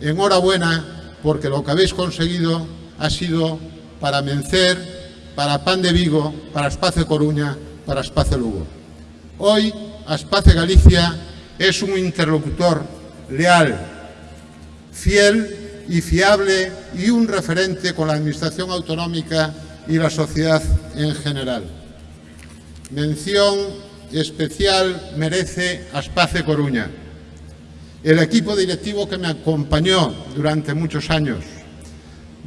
Speaker 9: Enhorabuena porque lo que habéis conseguido ha sido para Mencer, para Pan de Vigo, para Espacio Coruña, para Espacio Lugo. Hoy, Espacio Galicia es un interlocutor leal, fiel y fiable y un referente con la Administración Autonómica y la sociedad en general. Mención especial merece Aspace Coruña, el equipo directivo que me acompañó durante muchos años,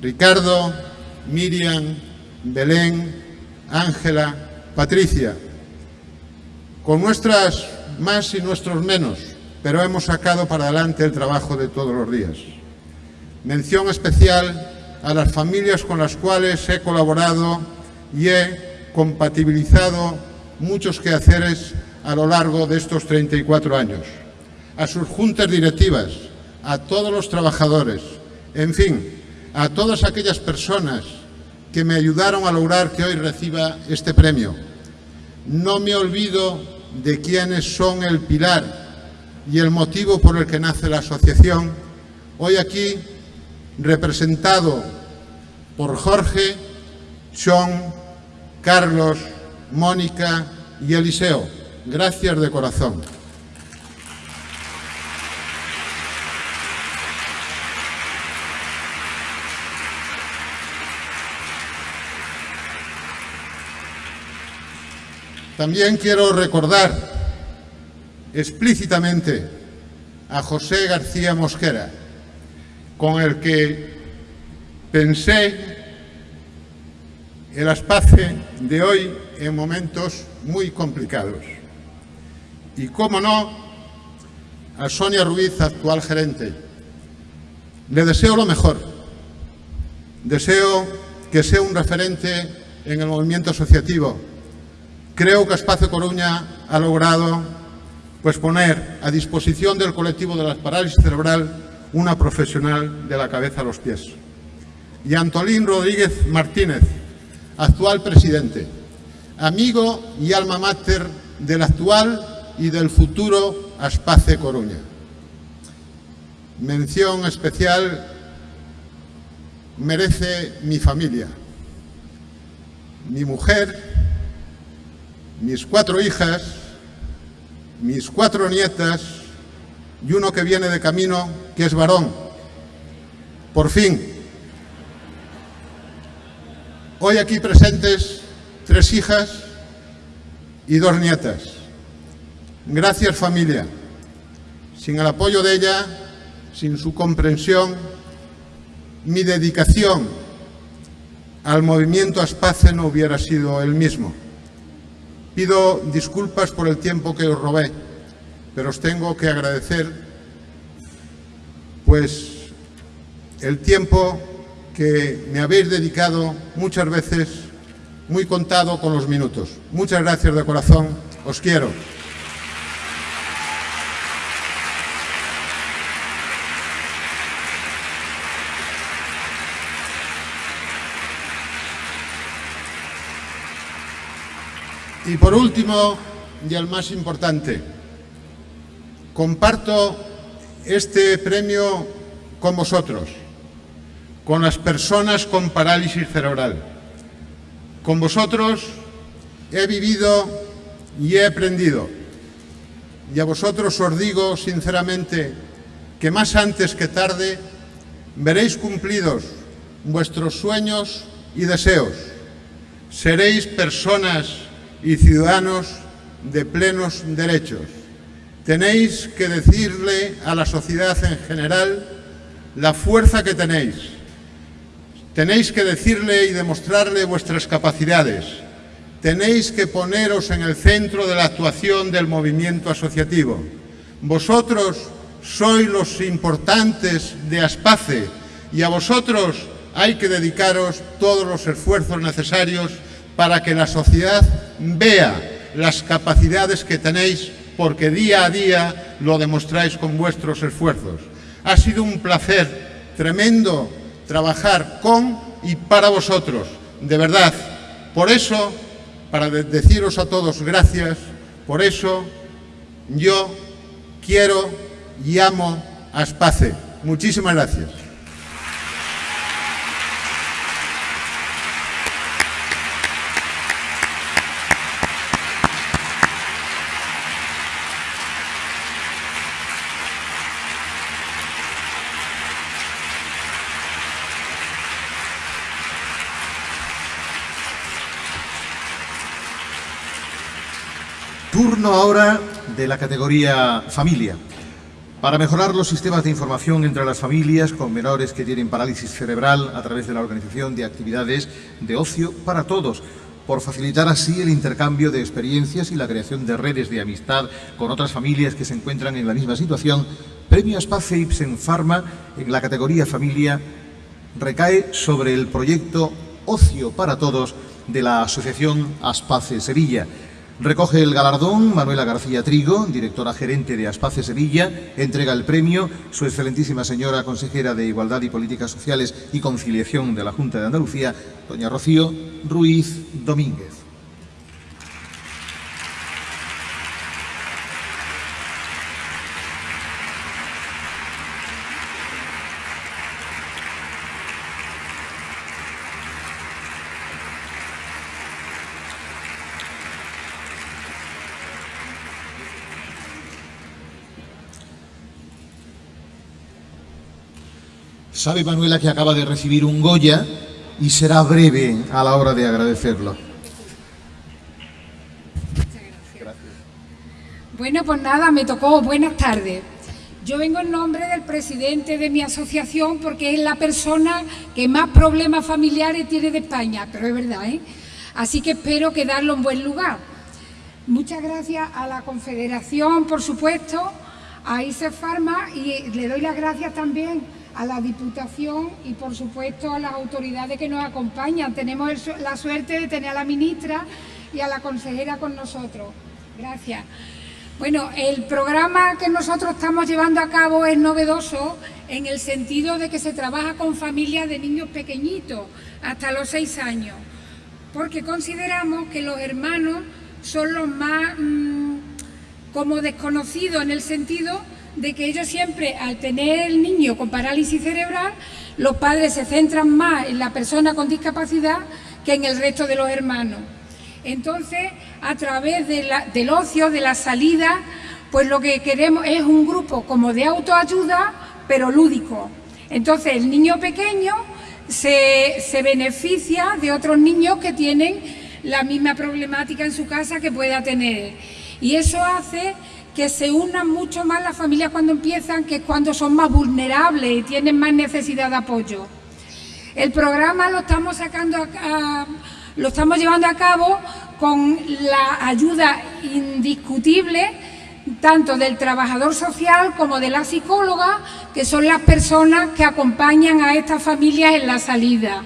Speaker 9: Ricardo, Miriam, Belén, Ángela, Patricia, con nuestras más y nuestros menos, pero hemos sacado para adelante el trabajo de todos los días. Mención especial a las familias con las cuales he colaborado y he compatibilizado muchos quehaceres a lo largo de estos 34 años. A sus juntas directivas, a todos los trabajadores, en fin, a todas aquellas personas que me ayudaron a lograr que hoy reciba este premio. No me olvido de quienes son el pilar y el motivo por el que nace la asociación. Hoy aquí, representado por Jorge, Sean, Carlos, Mónica y Eliseo. Gracias de corazón. También quiero recordar explícitamente a José García Mosquera, con el que pensé el espacio de hoy en momentos muy complicados. Y, cómo no, a Sonia Ruiz, actual gerente. Le deseo lo mejor. Deseo que sea un referente en el movimiento asociativo, Creo que Espacio Coruña ha logrado pues, poner a disposición del colectivo de la parálisis cerebral una profesional de la cabeza a los pies. Y Antolín Rodríguez Martínez, actual presidente, amigo y alma mater del actual y del futuro Aspace Coruña. Mención especial merece mi familia, mi mujer, mis cuatro hijas, mis cuatro nietas y uno que viene de camino, que es varón. Por fin, hoy aquí presentes tres hijas y dos nietas. Gracias familia. Sin el apoyo de ella, sin su comprensión, mi dedicación al movimiento Aspace no hubiera sido el mismo. Pido disculpas por el tiempo que os robé, pero os tengo que agradecer pues el tiempo que me habéis dedicado muchas veces muy contado con los minutos. Muchas gracias de corazón, os quiero. Y por último, y el más importante, comparto este premio con vosotros, con las personas con parálisis cerebral. Con vosotros he vivido y he aprendido. Y a vosotros os digo sinceramente que más antes que tarde veréis cumplidos vuestros sueños y deseos. Seréis personas y ciudadanos de plenos derechos. Tenéis que decirle a la sociedad en general la fuerza que tenéis. Tenéis que decirle y demostrarle vuestras capacidades. Tenéis que poneros en el centro de la actuación del movimiento asociativo. Vosotros sois los importantes de Aspace y a vosotros hay que dedicaros todos los esfuerzos necesarios para que la sociedad vea las capacidades que tenéis porque día a día lo demostráis con vuestros esfuerzos. Ha sido un placer tremendo trabajar con y para vosotros, de verdad. Por eso, para deciros a todos gracias, por eso yo quiero y amo a Space. Muchísimas gracias.
Speaker 1: Turno ahora de la categoría familia. Para mejorar los sistemas de información entre las familias con menores que tienen parálisis cerebral a través de la organización de actividades de ocio para todos, por facilitar así el intercambio de experiencias y la creación de redes de amistad con otras familias que se encuentran en la misma situación, Premio Aspace Ipsen Pharma en la categoría familia recae sobre el proyecto Ocio para Todos de la Asociación Aspace Sevilla. Recoge el galardón Manuela García Trigo, directora gerente de Aspace Sevilla, entrega el premio su excelentísima señora consejera de Igualdad y Políticas Sociales y Conciliación de la Junta de Andalucía, doña Rocío Ruiz Domínguez. Sabe Manuela que acaba de recibir un Goya y será breve a la hora de agradecerlo.
Speaker 10: Bueno, pues nada, me tocó. Buenas tardes. Yo vengo en nombre del presidente de mi asociación porque es la persona que más problemas familiares tiene de España, pero es verdad, ¿eh? Así que espero quedarlo en buen lugar. Muchas gracias a la Confederación, por supuesto, a ICE Pharma y le doy las gracias también a la Diputación y, por supuesto, a las autoridades que nos acompañan. Tenemos la suerte de tener a la ministra y a la consejera con nosotros. Gracias. Bueno, el programa que nosotros estamos llevando a cabo es novedoso en el sentido de que se trabaja con familias de niños pequeñitos, hasta los seis años, porque consideramos que los hermanos son los más mm, como desconocidos en el sentido de que ellos siempre, al tener el niño con parálisis cerebral, los padres se centran más en la persona con discapacidad que en el resto de los hermanos. Entonces, a través del ocio, de la salida, pues lo que queremos es un grupo como de autoayuda, pero lúdico. Entonces, el niño pequeño se, se beneficia de otros niños que tienen la misma problemática en su casa que pueda tener. Y eso hace que se unan mucho más las familias cuando empiezan que cuando son más vulnerables y tienen más necesidad de apoyo. El programa lo estamos sacando lo estamos llevando a cabo con la ayuda indiscutible tanto del trabajador social como de la psicóloga, que son las personas que acompañan a estas familias en la salida.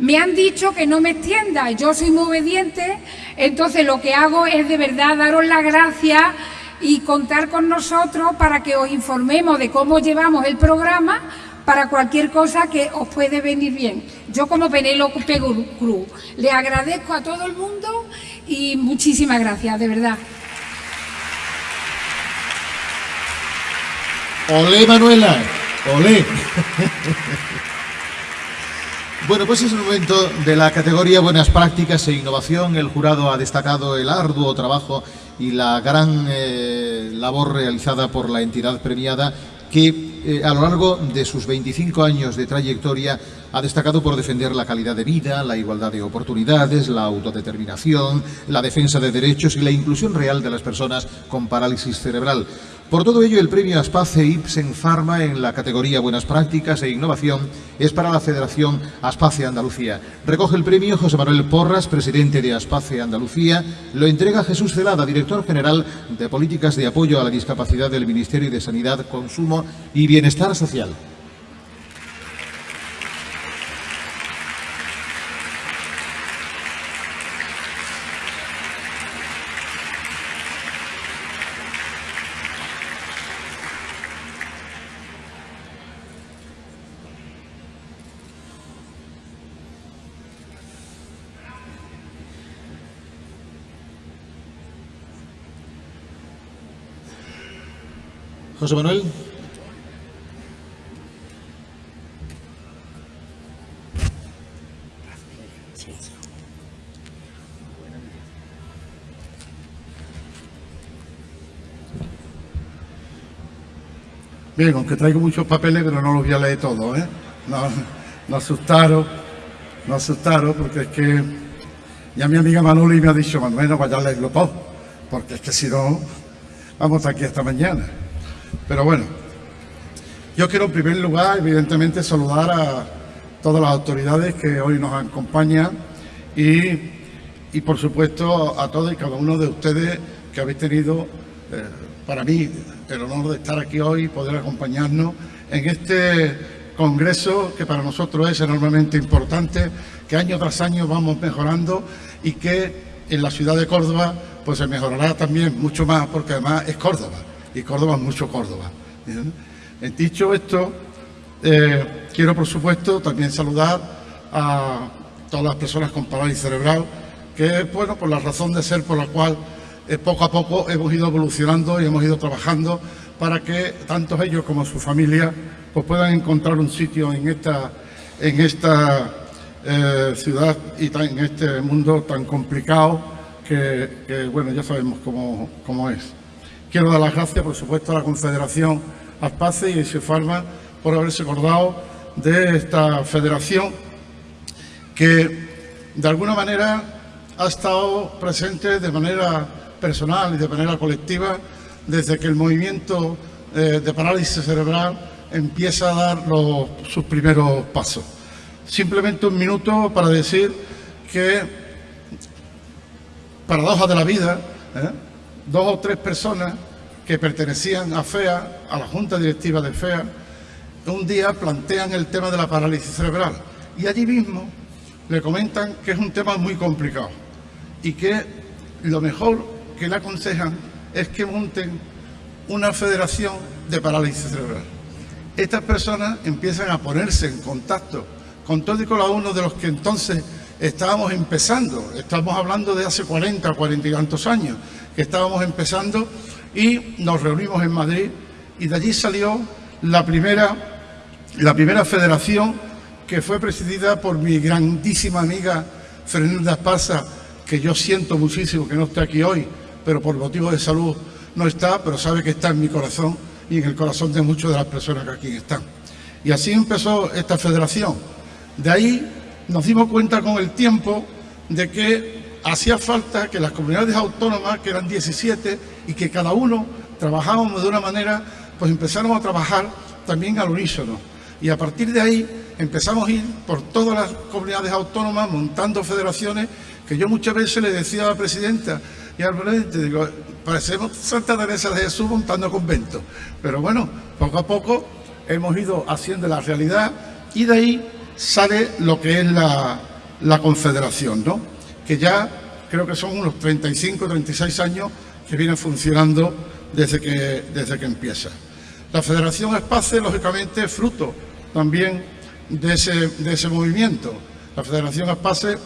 Speaker 10: Me han dicho que no me extienda, yo soy muy obediente, entonces lo que hago es de verdad daros las gracias y contar con nosotros para que os informemos de cómo llevamos el programa para cualquier cosa que os puede venir bien. Yo como Penélope Cruz le agradezco a todo el mundo y muchísimas gracias, de verdad.
Speaker 1: Olé, Manuela, olé. Bueno, pues es el momento de la categoría Buenas Prácticas e Innovación. El jurado ha destacado el arduo trabajo y la gran eh, labor realizada por la entidad premiada que eh, a lo largo de sus 25 años de trayectoria ha destacado por defender la calidad de vida, la igualdad de oportunidades, la autodeterminación, la defensa de derechos y la inclusión real de las personas con parálisis cerebral. Por todo ello, el premio Aspace Ipsen Pharma en la categoría Buenas Prácticas e Innovación es para la Federación Aspace Andalucía. Recoge el premio José Manuel Porras, presidente de Aspace Andalucía. Lo entrega Jesús Celada, director general de Políticas de Apoyo a la Discapacidad del Ministerio de Sanidad, Consumo y Bienestar Social. José Manuel.
Speaker 11: Bien, aunque traigo muchos papeles, pero no los voy a leer todos, ¿eh? No, no asustaron, no asustaron, porque es que ya mi amiga Manoli me ha dicho, Manuel, no vaya a leerlo todo porque es que si no, vamos aquí esta mañana. Pero bueno, yo quiero en primer lugar, evidentemente, saludar a todas las autoridades que hoy nos acompañan y, por supuesto a todos y cada uno de ustedes que habéis tenido, eh, para mí, el honor de estar aquí hoy y poder acompañarnos en este congreso que para nosotros es enormemente importante, que año tras año vamos mejorando y que en la ciudad de Córdoba pues se mejorará también mucho más porque además es Córdoba y Córdoba mucho Córdoba. Dicho esto, eh, quiero por supuesto también saludar a todas las personas con parálisis cerebral, que es bueno por la razón de ser por la cual eh, poco a poco hemos ido evolucionando y hemos ido trabajando para que tanto ellos como su familia pues puedan encontrar un sitio en esta, en esta eh, ciudad y en este mundo tan complicado que, bueno, ya sabemos cómo, cómo, es. Quiero dar las gracias, por supuesto, a la Confederación Aspace y a Farma por haberse acordado de esta federación que de alguna manera ha estado presente de manera personal y de manera colectiva desde que el movimiento eh, de parálisis cerebral empieza a dar sus primeros pasos. Simplemente un minuto para decir que, paradoja de la vida, ¿eh? Dos o tres personas que pertenecían a FEA, a la Junta Directiva de FEA, un día plantean el tema de la parálisis cerebral y allí mismo le comentan que es un tema muy complicado y que lo mejor que le aconsejan es que monten una federación de parálisis cerebral. Estas personas empiezan a ponerse en contacto con todo y cada uno de los que entonces estábamos empezando. Estamos hablando de hace 40, 40 y tantos años estábamos empezando y nos reunimos en Madrid y de allí salió la primera, la primera federación que fue presidida por mi grandísima amiga Fernanda Esparza, que yo siento muchísimo que no esté aquí hoy, pero por motivos de salud no está, pero sabe que está en mi corazón y en el corazón de muchas de las personas que aquí están. Y así empezó esta federación. De ahí nos dimos cuenta con el tiempo de que hacía falta que las comunidades autónomas, que eran 17, y que cada uno trabajábamos de una manera, pues empezáramos a trabajar también al unísono. Y a partir de ahí empezamos a ir por todas las comunidades autónomas montando federaciones que yo muchas veces le decía a la presidenta y al presidente, digo, parecemos Santa Teresa de Jesús montando conventos. Pero bueno, poco a poco hemos ido haciendo la realidad y de ahí sale lo que es la, la confederación, ¿no? Que ya creo que son unos 35, 36 años que viene funcionando desde que, desde que empieza. La Federación Espace, lógicamente, es fruto también de ese, de ese movimiento. La Federación Espace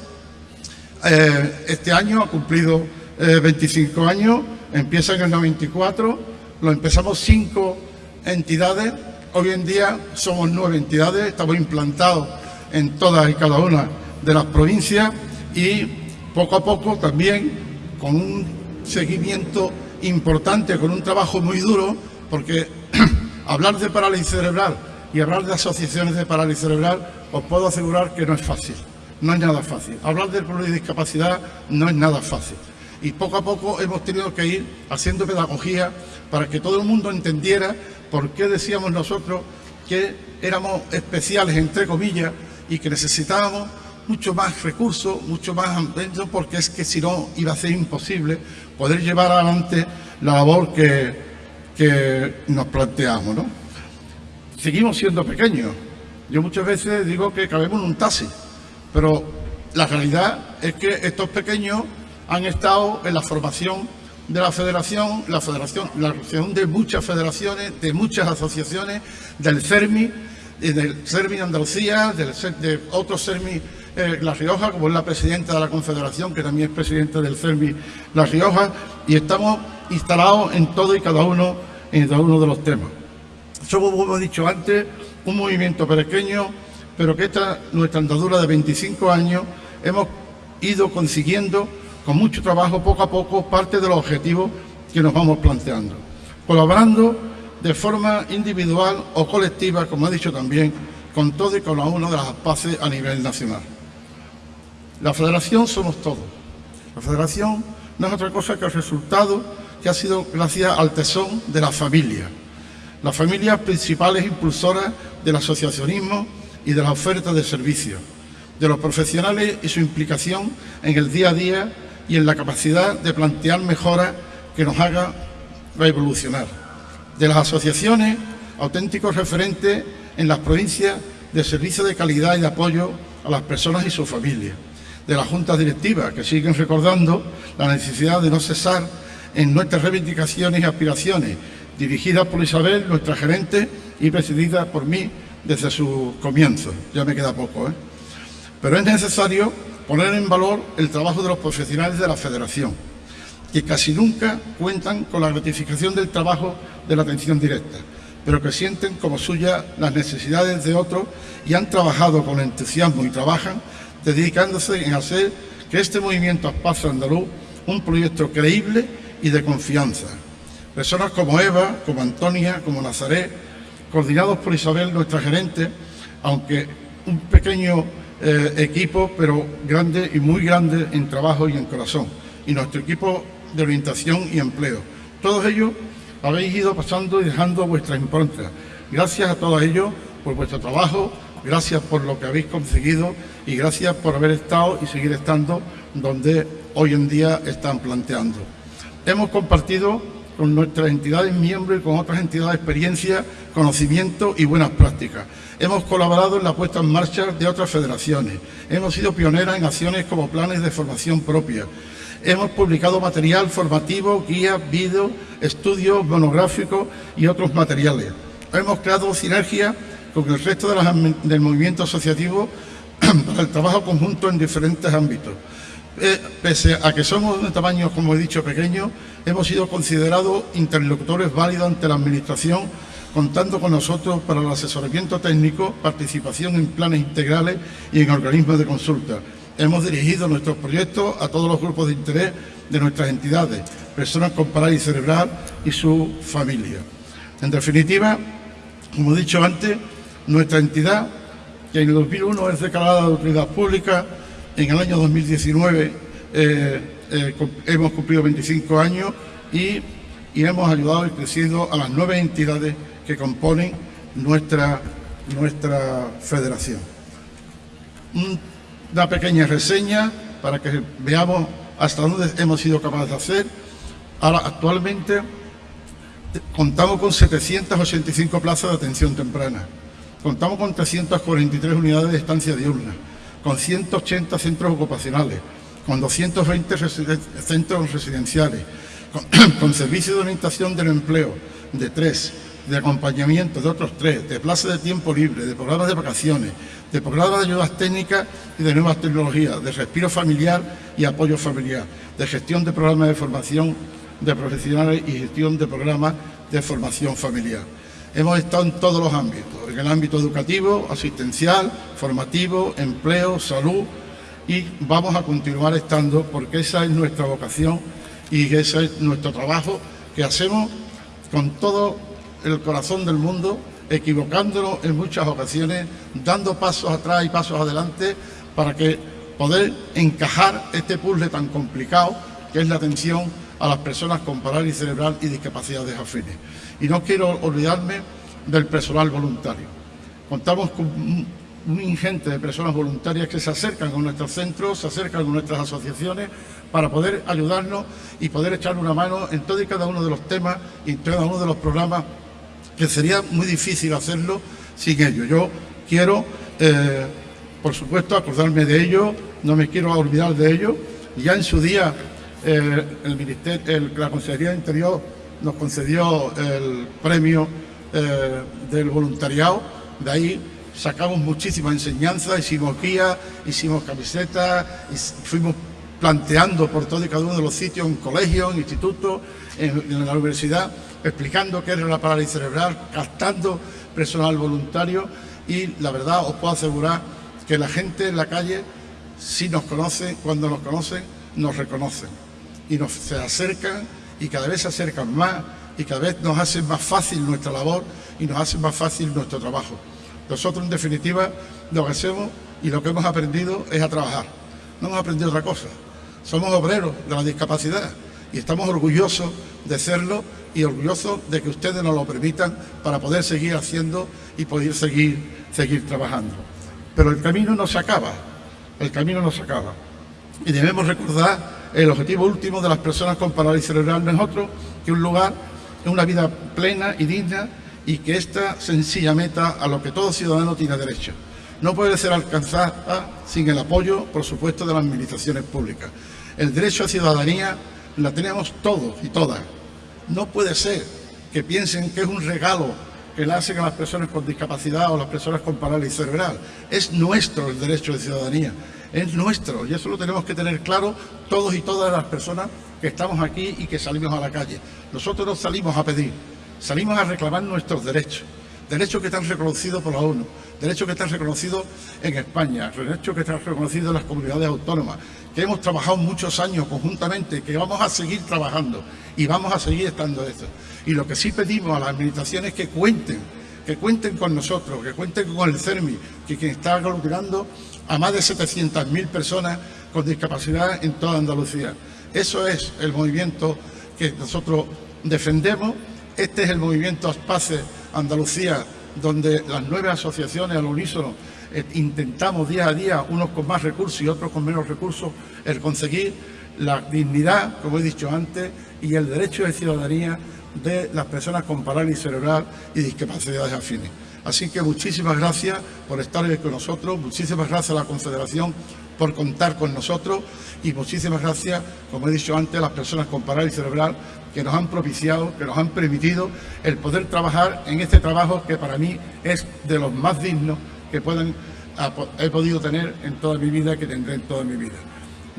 Speaker 11: eh, este año ha cumplido 25 eh, años, empieza en el 94, lo empezamos cinco entidades, hoy en día somos nueve entidades, estamos implantados en todas y cada una de las provincias y poco a poco también con un seguimiento importante, con un trabajo muy duro, porque hablar de parálisis cerebral y hablar de asociaciones de parálisis cerebral, os puedo asegurar que no es fácil, no es nada fácil. Hablar de discapacidad no es nada fácil. Y poco a poco hemos tenido que ir haciendo pedagogía para que todo el mundo entendiera por qué decíamos nosotros que éramos especiales, entre comillas, y que necesitábamos mucho más recursos, mucho más porque es que si no iba a ser imposible poder llevar adelante la labor que, que nos planteamos. ¿no? Seguimos siendo pequeños. Yo muchas veces digo que cabemos en un taxi, pero la realidad es que estos pequeños han estado en la formación de la federación, la federación, la federación de muchas federaciones, de muchas asociaciones, del CERMI, del CERMI Andalucía, del, de otros CERMI eh, La Rioja, como es la presidenta de la Confederación, que también es presidenta del CERMI La Rioja, y estamos instalados en todo y cada uno, en cada uno de los temas. Somos, como hemos dicho antes, un movimiento pequeño, pero que esta, nuestra andadura de 25 años, hemos ido consiguiendo, con mucho trabajo, poco a poco, parte de los objetivos que nos vamos planteando. Colaborando de forma individual o colectiva, como he dicho también, con todo y cada uno de las ASPACE a nivel nacional. La federación somos todos. La federación no es otra cosa que el resultado que ha sido gracias al tesón de la familia. Las familias principales impulsoras del asociacionismo y de la oferta de servicios, de los profesionales y su implicación en el día a día y en la capacidad de plantear mejoras que nos haga revolucionar. De las asociaciones, auténticos referentes en las provincias de servicio de calidad y de apoyo a las personas y sus familias. De las juntas directivas, que siguen recordando la necesidad de no cesar en nuestras reivindicaciones y aspiraciones, dirigidas por Isabel, nuestra gerente, y presidida por mí desde su comienzo. Ya me queda poco, ¿eh? Pero es necesario poner en valor el trabajo de los profesionales de la Federación, que casi nunca cuentan con la gratificación del trabajo de la atención directa, pero que sienten como suya las necesidades de otros y han trabajado con entusiasmo y trabajan dedicándose en hacer que este movimiento Espacio Andaluz un proyecto creíble y de confianza. Personas como Eva, como Antonia, como Nazaret, coordinados por Isabel, nuestra gerente, aunque un pequeño eh, equipo, pero grande y muy grande en trabajo y en corazón. Y nuestro equipo de orientación y empleo. Todos ellos habéis ido pasando y dejando vuestra impronta. Gracias a todos ellos por vuestro trabajo, gracias por lo que habéis conseguido y gracias por haber estado y seguir estando donde hoy en día están planteando. Hemos compartido con nuestras entidades miembros y con otras entidades experiencia, conocimiento y buenas prácticas. Hemos colaborado en la puesta en marcha de otras federaciones. Hemos sido pioneras en acciones como planes de formación propia. Hemos publicado material formativo, guías, vídeos, estudios monográficos y otros materiales. Hemos creado sinergia con el resto del movimiento asociativo para el trabajo conjunto en diferentes ámbitos. Eh, pese a que somos de tamaño, como he dicho, pequeño, hemos sido considerados interlocutores válidos ante la Administración, contando con nosotros para el asesoramiento técnico, participación en planes integrales y en organismos de consulta. Hemos dirigido nuestros proyectos a todos los grupos de interés de nuestras entidades, personas con parálisis cerebral y su familia. En definitiva, como he dicho antes, nuestra entidad, que en el 2001 es declarada de utilidad pública, en el año 2019 eh, eh, hemos cumplido 25 años y, hemos ayudado y crecido a las nueve entidades que componen nuestra, nuestra federación. Una pequeña reseña para que veamos hasta dónde hemos sido capaces de hacer. Ahora, actualmente contamos con 785 plazas de atención temprana, contamos con 343 unidades de estancia diurna, con 180 centros ocupacionales, con 220 centros residenciales, con, servicios de orientación del empleo de tres, de acompañamiento de otros tres, de plazas de tiempo libre, de programas de vacaciones, de programas de ayudas técnicas y de nuevas tecnologías, de respiro familiar y apoyo familiar, de gestión de programas de formación de profesionales y gestión de programas de formación familiar. Hemos estado en todos los ámbitos, en el ámbito educativo, asistencial, formativo, empleo, salud y vamos a continuar estando porque esa es nuestra vocación y ese es nuestro trabajo que hacemos con todo el corazón del mundo, equivocándonos en muchas ocasiones, dando pasos atrás y pasos adelante para que poder encajar este puzzle tan complicado que es la atención a las personas con parálisis cerebral y discapacidades afines. Y no quiero olvidarme del personal voluntario. Contamos con un ingente de personas voluntarias que se acercan con nuestros centros, se acercan con nuestras asociaciones para poder ayudarnos y poder echar una mano en todo y cada uno de los temas y en cada uno de los programas que sería muy difícil hacerlo sin ellos. Yo quiero, eh, por supuesto, acordarme de ellos, no me quiero olvidar de ellos. Ya en su día eh, el ministerio, la Consejería de Interior nos concedió el premio eh, del voluntariado, de ahí sacamos muchísimas enseñanzas, hicimos guías, hicimos camisetas, fuimos planteando por todo y cada uno de los sitios, en colegios, en institutos, en, la universidad, explicando qué era la parálisis cerebral, captando personal voluntario. Y la verdad os puedo asegurar que la gente en la calle, si nos conoce, cuando nos conocen, nos reconocen y nos se acercan y cada vez se acercan más y cada vez nos hacen más fácil nuestra labor y nos hacen más fácil nuestro trabajo. Nosotros, en definitiva, lo que hacemos y lo que hemos aprendido es a trabajar. No hemos aprendido otra cosa. somos obreros de la discapacidad y estamos orgullosos de serlo y orgullosos de que ustedes nos lo permitan para poder seguir haciendo y poder seguir, seguir trabajando. Pero el camino no se acaba, el camino no se acaba. Y debemos recordar el objetivo último de las personas con parálisis cerebral no es otro que un lugar, una vida plena y digna y que esta sencilla meta a lo que todo ciudadano tiene derecho. No puede ser alcanzada sin el apoyo, por supuesto, de las administraciones públicas. El derecho a ciudadanía la tenemos todos y todas. No puede ser que piensen que es un regalo que le hacen a las personas con discapacidad o las personas con parálisis cerebral. Es nuestro el derecho de ciudadanía, es nuestro y eso lo tenemos que tener claro todos y todas las personas que estamos aquí y que salimos a la calle. Nosotros no salimos a pedir, salimos a reclamar nuestros derechos, derechos que están reconocidos por la ONU, derechos que están reconocidos en España, derechos que están reconocidos en las comunidades autónomas, que hemos trabajado muchos años conjuntamente, que vamos a seguir trabajando y vamos a seguir estando eso. Y lo que sí pedimos a las administraciones es que cuenten, que cuenten con nosotros, que cuenten con el CERMI, que quien está aglutinando a más de 700.000 personas con discapacidad en toda Andalucía. Eso es el movimiento que nosotros defendemos. Este es el movimiento Aspace Andalucía, donde las nueve asociaciones al unísono eh, intentamos día a día, unos con más recursos y otros con menos recursos, el conseguir la dignidad, como he dicho antes, y el derecho de ciudadanía de las personas con parálisis cerebral y discapacidades afines. Así que muchísimas gracias por estar hoy con nosotros, muchísimas gracias a la Confederación por contar con nosotros y muchísimas gracias, como he dicho antes, a las personas con parálisis cerebral que nos han propiciado, que nos han permitido el poder trabajar en este trabajo que para mí es de los más dignos que puedan, he podido tener en toda mi vida, que tendré en toda mi vida.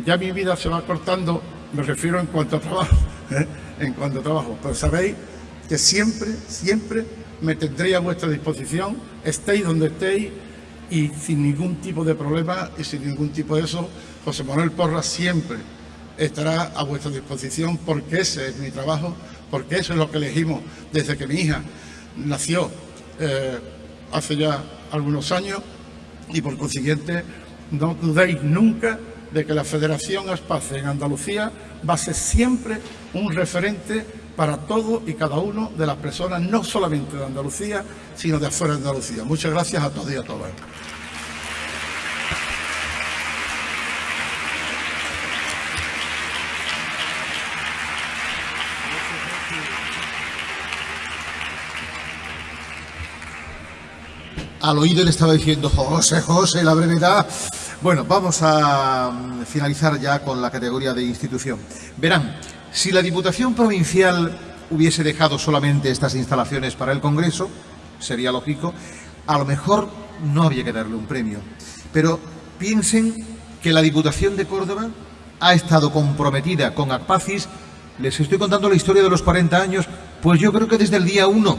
Speaker 11: Ya mi vida se va cortando, me refiero en cuanto a trabajo, ¿eh? en cuanto a trabajo, pero sabéis que siempre, siempre me tendré a vuestra disposición, estéis donde estéis y sin ningún tipo de problema y sin ningún tipo de eso, José Manuel Porras siempre estará a vuestra disposición porque ese es mi trabajo, porque eso es lo que elegimos desde que mi hija nació eh, hace ya algunos años y por consiguiente no dudéis nunca de que la Federación Aspace en Andalucía va a ser siempre un referente para todo y cada uno de las personas, no solamente de Andalucía, sino de afuera de Andalucía. Muchas gracias a todos y a todas.
Speaker 1: al oído le estaba diciendo, José, José, la brevedad. Bueno, vamos a mm, finalizar ya con la categoría de institución. Verán, si la Diputación Provincial hubiese dejado solamente estas instalaciones para el Congreso, sería lógico, a lo mejor no había que darle un premio. Pero piensen que la Diputación de Córdoba ha estado comprometida con ACPACIS, les estoy contando la historia de los 40 años, pues yo creo que desde el día 1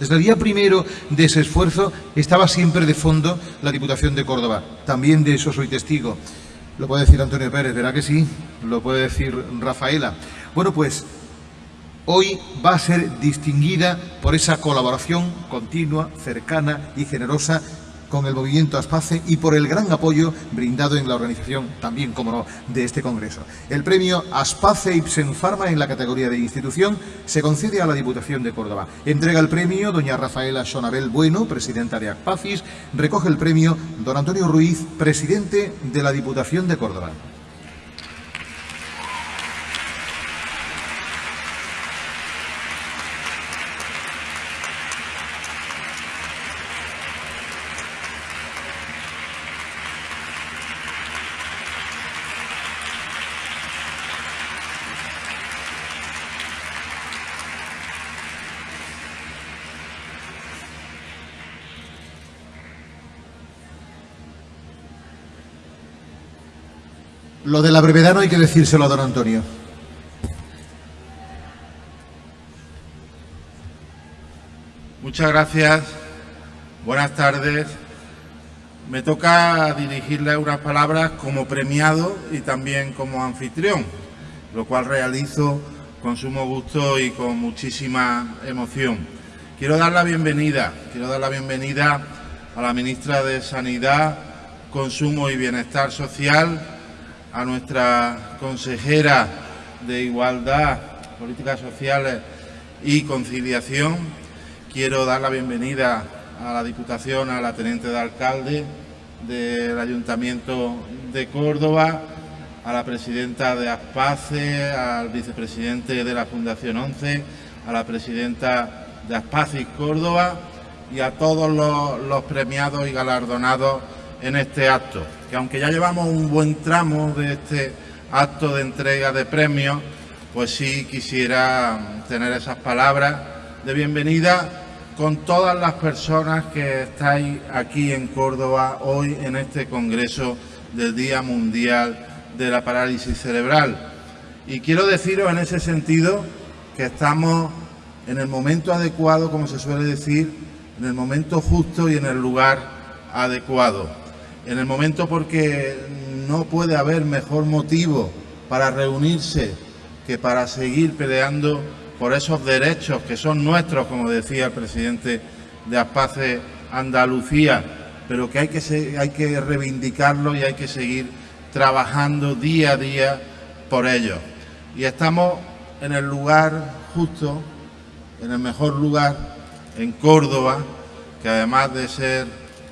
Speaker 1: desde el día primero de ese esfuerzo estaba siempre de fondo la Diputación de Córdoba. También de eso soy testigo. Lo puede decir Antonio Pérez, ¿verdad que sí? Lo puede decir Rafaela. Bueno, pues hoy va a ser distinguida por esa colaboración continua, cercana y generosa con el movimiento Aspace y por el gran apoyo brindado en la organización, también, como no, de este Congreso. El premio Aspace Ipsen Pharma en la categoría de institución se concede a la Diputación de Córdoba. Entrega el premio doña Rafaela Sonabel Bueno, presidenta de ACPACIS, recoge el premio don Antonio Ruiz, presidente de la Diputación de Córdoba. Lo de la brevedad no hay que decírselo a don Antonio.
Speaker 12: Muchas gracias. Buenas tardes. Me toca dirigirle unas palabras como premiado y también como anfitrión, lo cual realizo con sumo gusto y con muchísima emoción. Quiero dar la bienvenida, quiero dar la bienvenida a la ministra de Sanidad, Consumo y Bienestar Social, a nuestra consejera de Igualdad, Políticas Sociales y Conciliación. Quiero dar la bienvenida a la Diputación, a la Teniente de Alcalde del Ayuntamiento de Córdoba, a la Presidenta de ASPACE, al Vicepresidente de la Fundación 11, a la Presidenta de ASPACE Córdoba y a todos los, premiados y galardonados en este acto, que aunque ya llevamos un buen tramo de este acto de entrega de premios, pues sí quisiera tener esas palabras de bienvenida con todas las personas que estáis aquí en Córdoba hoy en este Congreso del Día Mundial de la Parálisis Cerebral. Y quiero deciros en ese sentido que estamos en el momento adecuado, como se suele decir, en el momento justo y en el lugar adecuado. En el momento porque no puede haber mejor motivo para reunirse que para seguir peleando por esos derechos que son nuestros, como decía el presidente de Aspace Andalucía, pero que hay que, hay que reivindicarlo y hay que seguir trabajando día a día por ellos. Y estamos en el lugar justo, en el mejor lugar, en Córdoba, que además de ser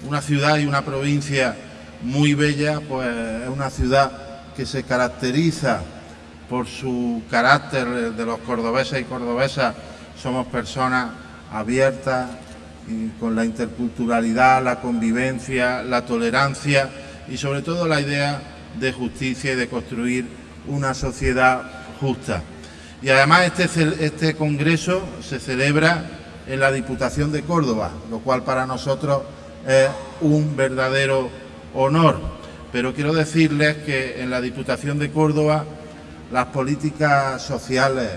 Speaker 12: una ciudad y una provincia muy bella, pues es una ciudad que se caracteriza por su carácter de los cordobeses y cordobesas, somos personas abiertas y con la interculturalidad, la convivencia, la tolerancia y sobre todo la idea de justicia y de construir una sociedad justa. Y además este, este congreso se celebra en la Diputación de Córdoba, lo cual para nosotros es un verdadero honor. Pero quiero decirles que en la Diputación de Córdoba las políticas sociales,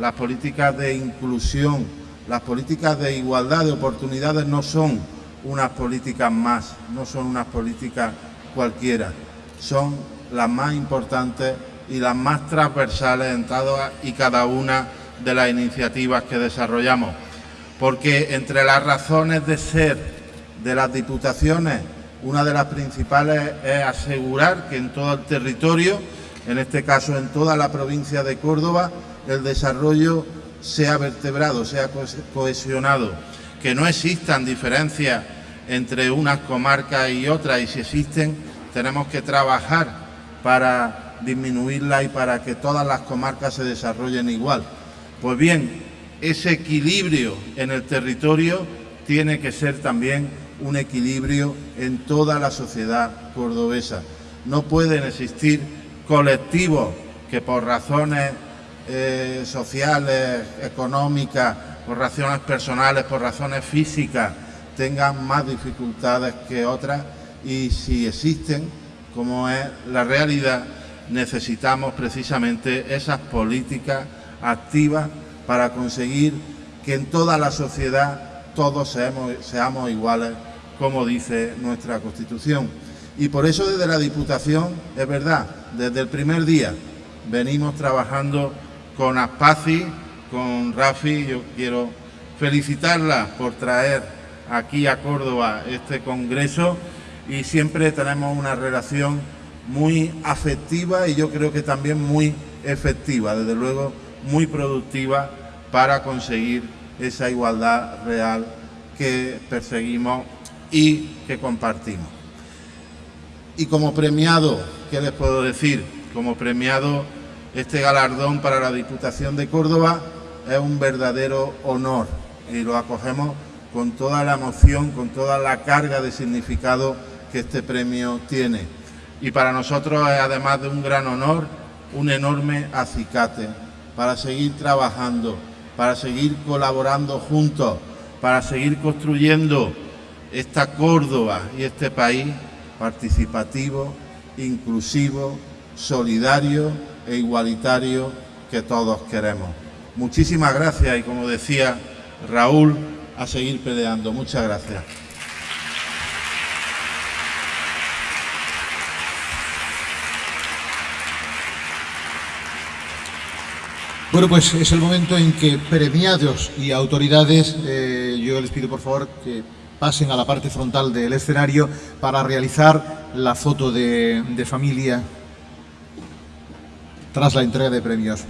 Speaker 12: las políticas de inclusión, las políticas de igualdad de oportunidades no son unas políticas más, no son unas políticas cualquiera, son las más importantes y las más transversales en todas y cada una de las iniciativas que desarrollamos. Porque entre las razones de ser de las diputaciones, una de las principales es asegurar que en todo el territorio, en este caso en toda la provincia de Córdoba, el desarrollo sea vertebrado, sea cohesionado, que no existan diferencias entre unas comarcas y otras y si existen tenemos que trabajar para disminuirla y para que todas las comarcas se desarrollen igual. Pues bien, ese equilibrio en el territorio tiene que ser también un equilibrio en toda la sociedad cordobesa. No pueden existir colectivos que por razones eh, sociales, económicas, por razones personales, por razones físicas, tengan más dificultades que otras y si existen, como es la realidad, necesitamos precisamente esas políticas activas para conseguir que en toda la sociedad todos seamos, seamos iguales, como dice nuestra Constitución. Y por eso desde la Diputación, es verdad, desde el primer día venimos trabajando con Aspaci, con Rafi, yo quiero felicitarla por traer aquí a Córdoba este congreso y siempre tenemos una relación muy afectiva y yo creo que también muy efectiva, desde luego muy productiva para conseguir esa igualdad real que perseguimos y que compartimos. Y como premiado, ¿qué les puedo decir? Como premiado, este galardón para la Diputación de Córdoba es un verdadero honor y lo acogemos con toda la emoción, con toda la carga de significado que este premio tiene. Y para nosotros es además de un gran honor, un enorme acicate para seguir trabajando, para seguir colaborando juntos, para seguir construyendo esta Córdoba y este país participativo, inclusivo, solidario e igualitario que todos queremos. Muchísimas gracias y como decía Raúl, a seguir peleando. Muchas gracias.
Speaker 1: Bueno, pues es el momento en que premiados y autoridades, eh, yo les pido por favor que pasen a la parte frontal del escenario para realizar la foto de, familia tras la entrega de premios.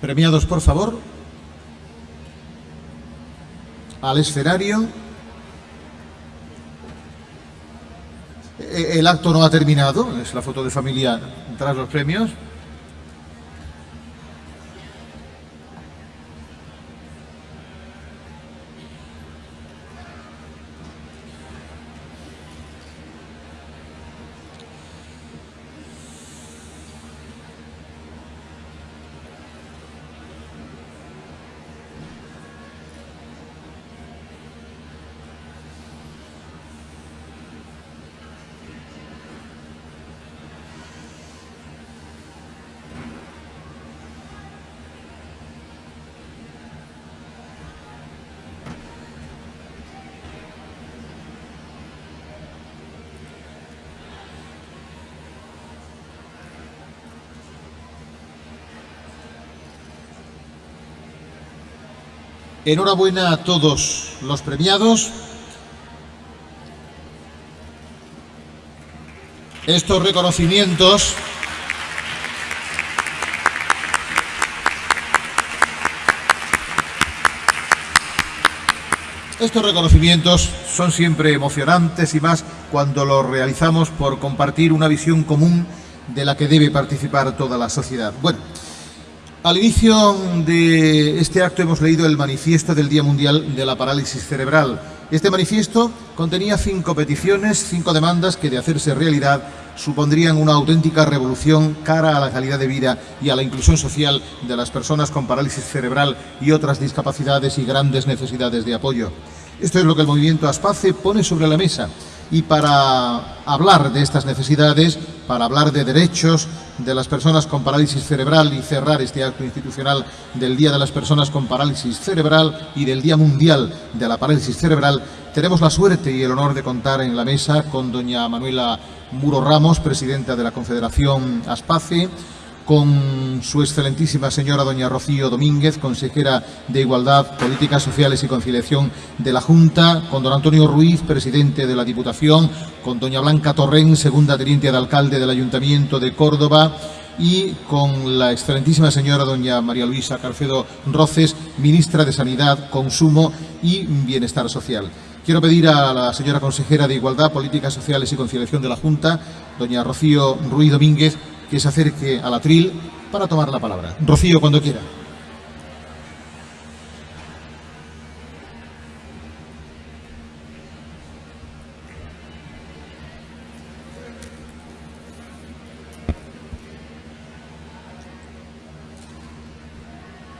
Speaker 1: Premiados, por favor, al escenario. E-, el acto no ha terminado, es la foto de familia tras los premios. Enhorabuena a todos los premiados. Estos reconocimientos Estos reconocimientos son siempre emocionantes y más cuando los realizamos por compartir una visión común de la que debe participar toda la sociedad. Bueno, al inicio de este acto hemos leído el manifiesto del Día Mundial de la Parálisis Cerebral. Este manifiesto contenía cinco peticiones, cinco demandas que de hacerse realidad supondrían una auténtica revolución cara a la calidad de vida y a la inclusión social de las personas con parálisis cerebral y otras discapacidades y grandes necesidades de apoyo. Esto es lo que el movimiento ASPACE pone sobre la mesa y para hablar de estas necesidades, para hablar de derechos de las personas con parálisis cerebral y cerrar este acto institucional del Día de las Personas con Parálisis Cerebral y del Día Mundial de la Parálisis Cerebral, tenemos la suerte y el honor de contar en la mesa con doña Manuela Muro Ramos, presidenta de la Confederación ASPACE, con su excelentísima señora doña Rocío Domínguez, consejera de Igualdad, Políticas Sociales y Conciliación de la Junta, con don Antonio Ruiz, presidente de la Diputación, con doña Blanca Torrén, segunda teniente de alcalde del Ayuntamiento de Córdoba, y con la excelentísima señora doña María Luisa Carcedo Roces, ministra de Sanidad, Consumo y Bienestar Social. Quiero pedir a la señora consejera de Igualdad, Políticas Sociales y Conciliación de la Junta, doña Rocío Ruiz Domínguez, que se acerque al atril para tomar la palabra. Rocío, cuando quiera.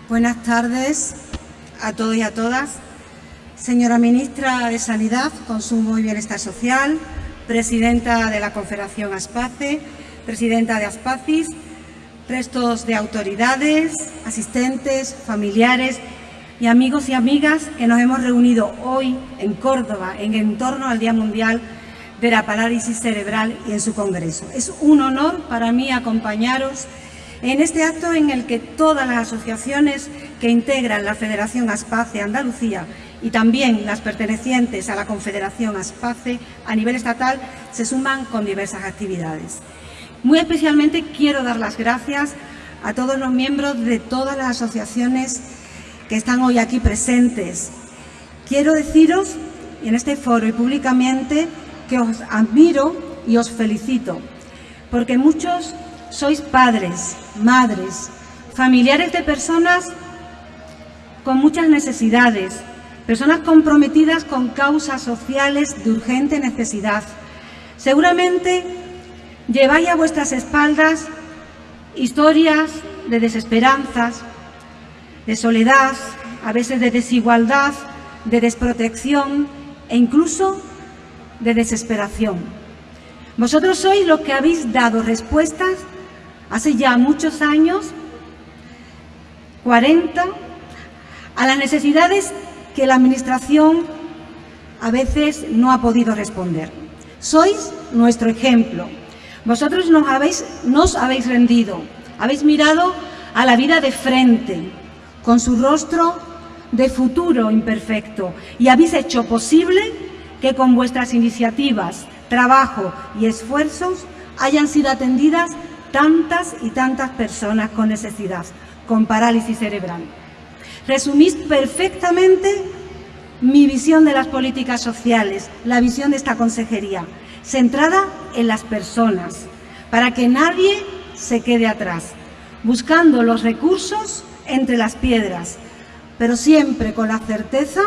Speaker 13: Buenas tardes a todos y a todas. Señora Ministra de Sanidad, Consumo y Bienestar Social, Presidenta de la Confederación ASPACE, presidenta de Aspacis, restos de autoridades, asistentes, familiares y amigos y amigas que nos hemos reunido hoy en Córdoba en torno al Día Mundial de la Parálisis Cerebral y en su congreso. Es un honor para mí acompañaros en este acto en el que todas las asociaciones que integran la Federación Aspace Andalucía y también las pertenecientes a la Confederación Aspace a nivel estatal se suman con diversas actividades. Muy especialmente quiero dar las gracias a todos los miembros de todas las asociaciones que están hoy aquí presentes. Quiero deciros en este foro y públicamente que os admiro y os felicito, porque muchos sois padres, madres, familiares de personas con muchas necesidades, personas comprometidas con causas sociales de urgente necesidad. Seguramente Lleváis a vuestras espaldas historias de desesperanzas, de soledad, a veces de desigualdad, de desprotección e incluso de desesperación. Vosotros sois los que habéis dado respuestas hace ya muchos años, 40, a las necesidades que la Administración a veces no ha podido responder. Sois nuestro ejemplo, vosotros nos habéis, rendido, habéis mirado a la vida de frente, con su rostro de futuro imperfecto, y habéis hecho posible que con vuestras iniciativas, trabajo y esfuerzos hayan sido atendidas tantas y tantas personas con necesidad, con parálisis cerebral. Resumís perfectamente mi visión de las políticas sociales, la visión de esta consejería, centrada en las personas, para que nadie se quede atrás, buscando los recursos entre las piedras, pero siempre con la certeza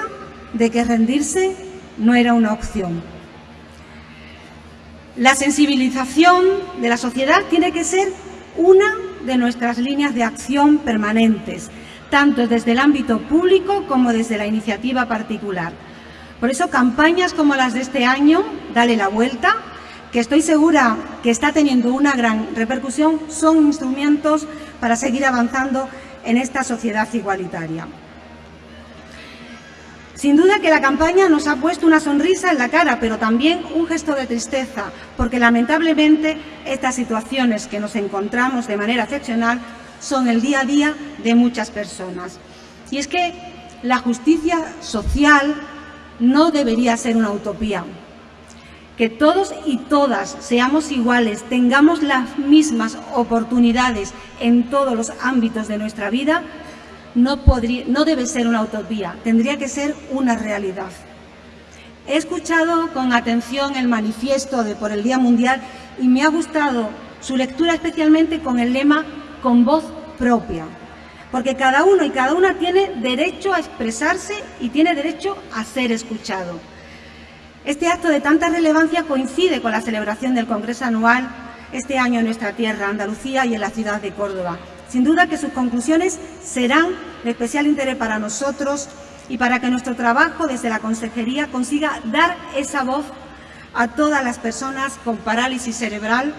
Speaker 13: de que rendirse no era una opción. La sensibilización de la sociedad tiene que ser una de nuestras líneas de acción permanentes, tanto desde el ámbito público como desde la iniciativa particular. Por eso campañas como las de este año, Dale la Vuelta, que estoy segura que está teniendo una gran repercusión, son instrumentos para seguir avanzando en esta sociedad igualitaria. Sin duda que la campaña nos ha puesto una sonrisa en la cara, pero también un gesto de tristeza, porque lamentablemente estas situaciones que nos encontramos de manera excepcional son el día a día de muchas personas. Y es que la justicia social no debería ser una utopía. Que todos y todas seamos iguales, tengamos las mismas oportunidades en todos los ámbitos de nuestra vida, no, debe ser una utopía, tendría que ser una realidad. He escuchado con atención el manifiesto de por el Día Mundial y me ha gustado su lectura especialmente con el lema con voz propia, porque cada uno y cada una tiene derecho a expresarse y tiene derecho a ser escuchado. Este acto de tanta relevancia coincide con la celebración del Congreso Anual este año en nuestra tierra, Andalucía y en la ciudad de Córdoba. Sin duda que sus conclusiones serán de especial interés para nosotros y para que nuestro trabajo desde la Consejería consiga dar esa voz a todas las personas con parálisis cerebral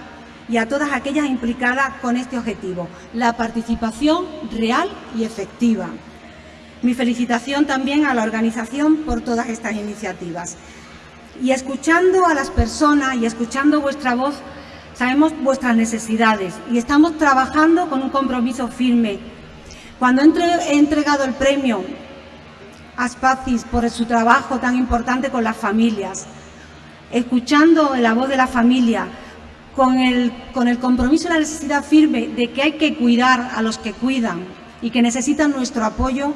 Speaker 13: y a todas aquellas implicadas con este objetivo, la participación real y efectiva. Mi felicitación también a la organización por todas estas iniciativas. Y escuchando a las personas y escuchando vuestra voz, sabemos vuestras necesidades y estamos trabajando con un compromiso firme. Cuando he entregado el premio a Spacis por su trabajo tan importante con las familias, escuchando la voz de la familia, con el, compromiso y la necesidad firme de que hay que cuidar a los que cuidan y que necesitan nuestro apoyo,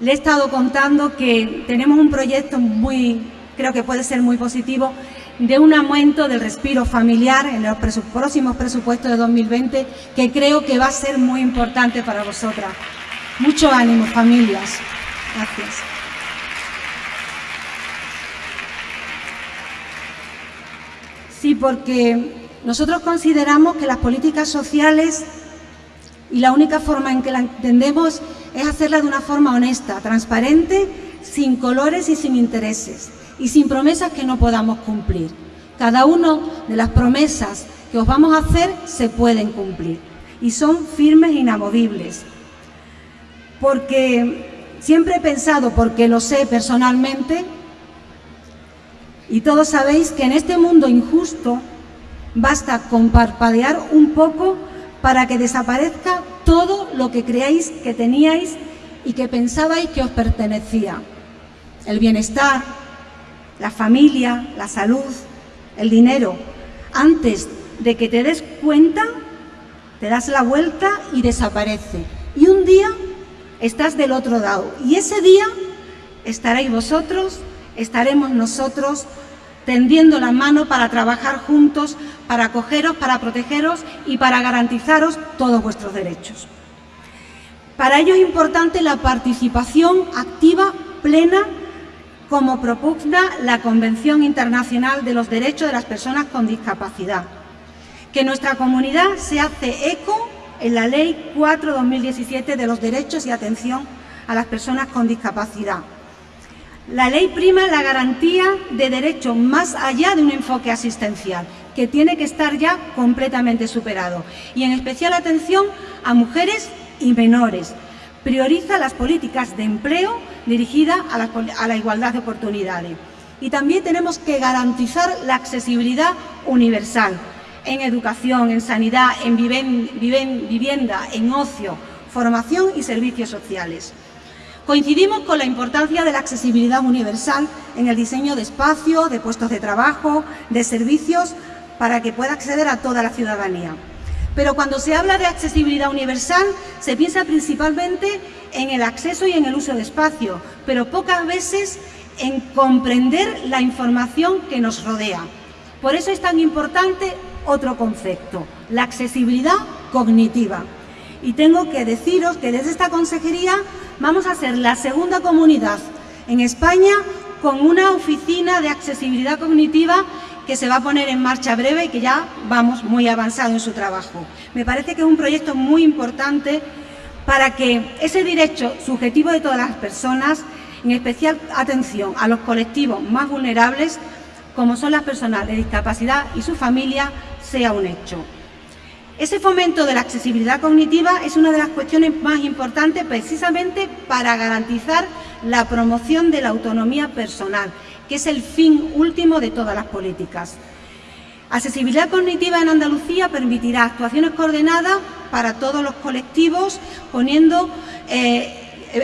Speaker 13: le he estado contando que tenemos un proyecto muy, creo que puede ser muy positivo, de un aumento del respiro familiar en los próximos presupuestos de 2020 que creo que va a ser muy importante para vosotras. Mucho ánimo, familias. Gracias. Sí, porque nosotros consideramos que las políticas sociales y la única forma en que la entendemos es hacerla de una forma honesta, transparente, sin colores y sin intereses y sin promesas que no podamos cumplir. Cada una de las promesas que os vamos a hacer se pueden cumplir y son firmes e inamovibles. Porque siempre he pensado, porque lo sé personalmente, y todos sabéis que en este mundo injusto basta con parpadear un poco para que desaparezca todo lo que creáis que teníais y que pensabais que os pertenecía. El bienestar, la familia, la salud, el dinero. Antes de que te des cuenta, te das la vuelta y desaparece. Y un día estás del otro lado. Y ese día estaréis vosotros, estaremos nosotros tendiendo la mano para trabajar juntos, para acogeros, para protegeros y para garantizaros todos vuestros derechos. Para ello es importante la participación activa, plena como propugna la Convención Internacional de los Derechos de las Personas con Discapacidad, que nuestra comunidad se hace eco en la Ley 4-2017 de los Derechos y Atención a las Personas con Discapacidad. La ley prima la garantía de derechos más allá de un enfoque asistencial, que tiene que estar ya completamente superado, y en especial atención a mujeres y menores, prioriza las políticas de empleo dirigidas a la, igualdad de oportunidades. Y también tenemos que garantizar la accesibilidad universal en educación, en sanidad, en vivienda, en ocio, formación y servicios sociales. Coincidimos con la importancia de la accesibilidad universal en el diseño de espacios, de puestos de trabajo, de servicios para que pueda acceder a toda la ciudadanía. Pero cuando se habla de accesibilidad universal, se piensa principalmente en el acceso y en el uso de espacio, pero pocas veces en comprender la información que nos rodea. Por eso es tan importante otro concepto, la accesibilidad cognitiva. Y tengo que deciros que desde esta consejería vamos a ser la segunda comunidad en España con una oficina de accesibilidad cognitiva que se va a poner en marcha breve y que ya vamos muy avanzado en su trabajo. Me parece que es un proyecto muy importante para que ese derecho subjetivo de todas las personas, en especial atención a los colectivos más vulnerables, como son las personas de discapacidad y su familia, sea un hecho. Ese fomento de la accesibilidad cognitiva es una de las cuestiones más importantes precisamente para garantizar la promoción de la autonomía personal, que es el fin último de todas las políticas. Accesibilidad cognitiva en Andalucía permitirá actuaciones coordinadas para todos los colectivos, poniendo eh,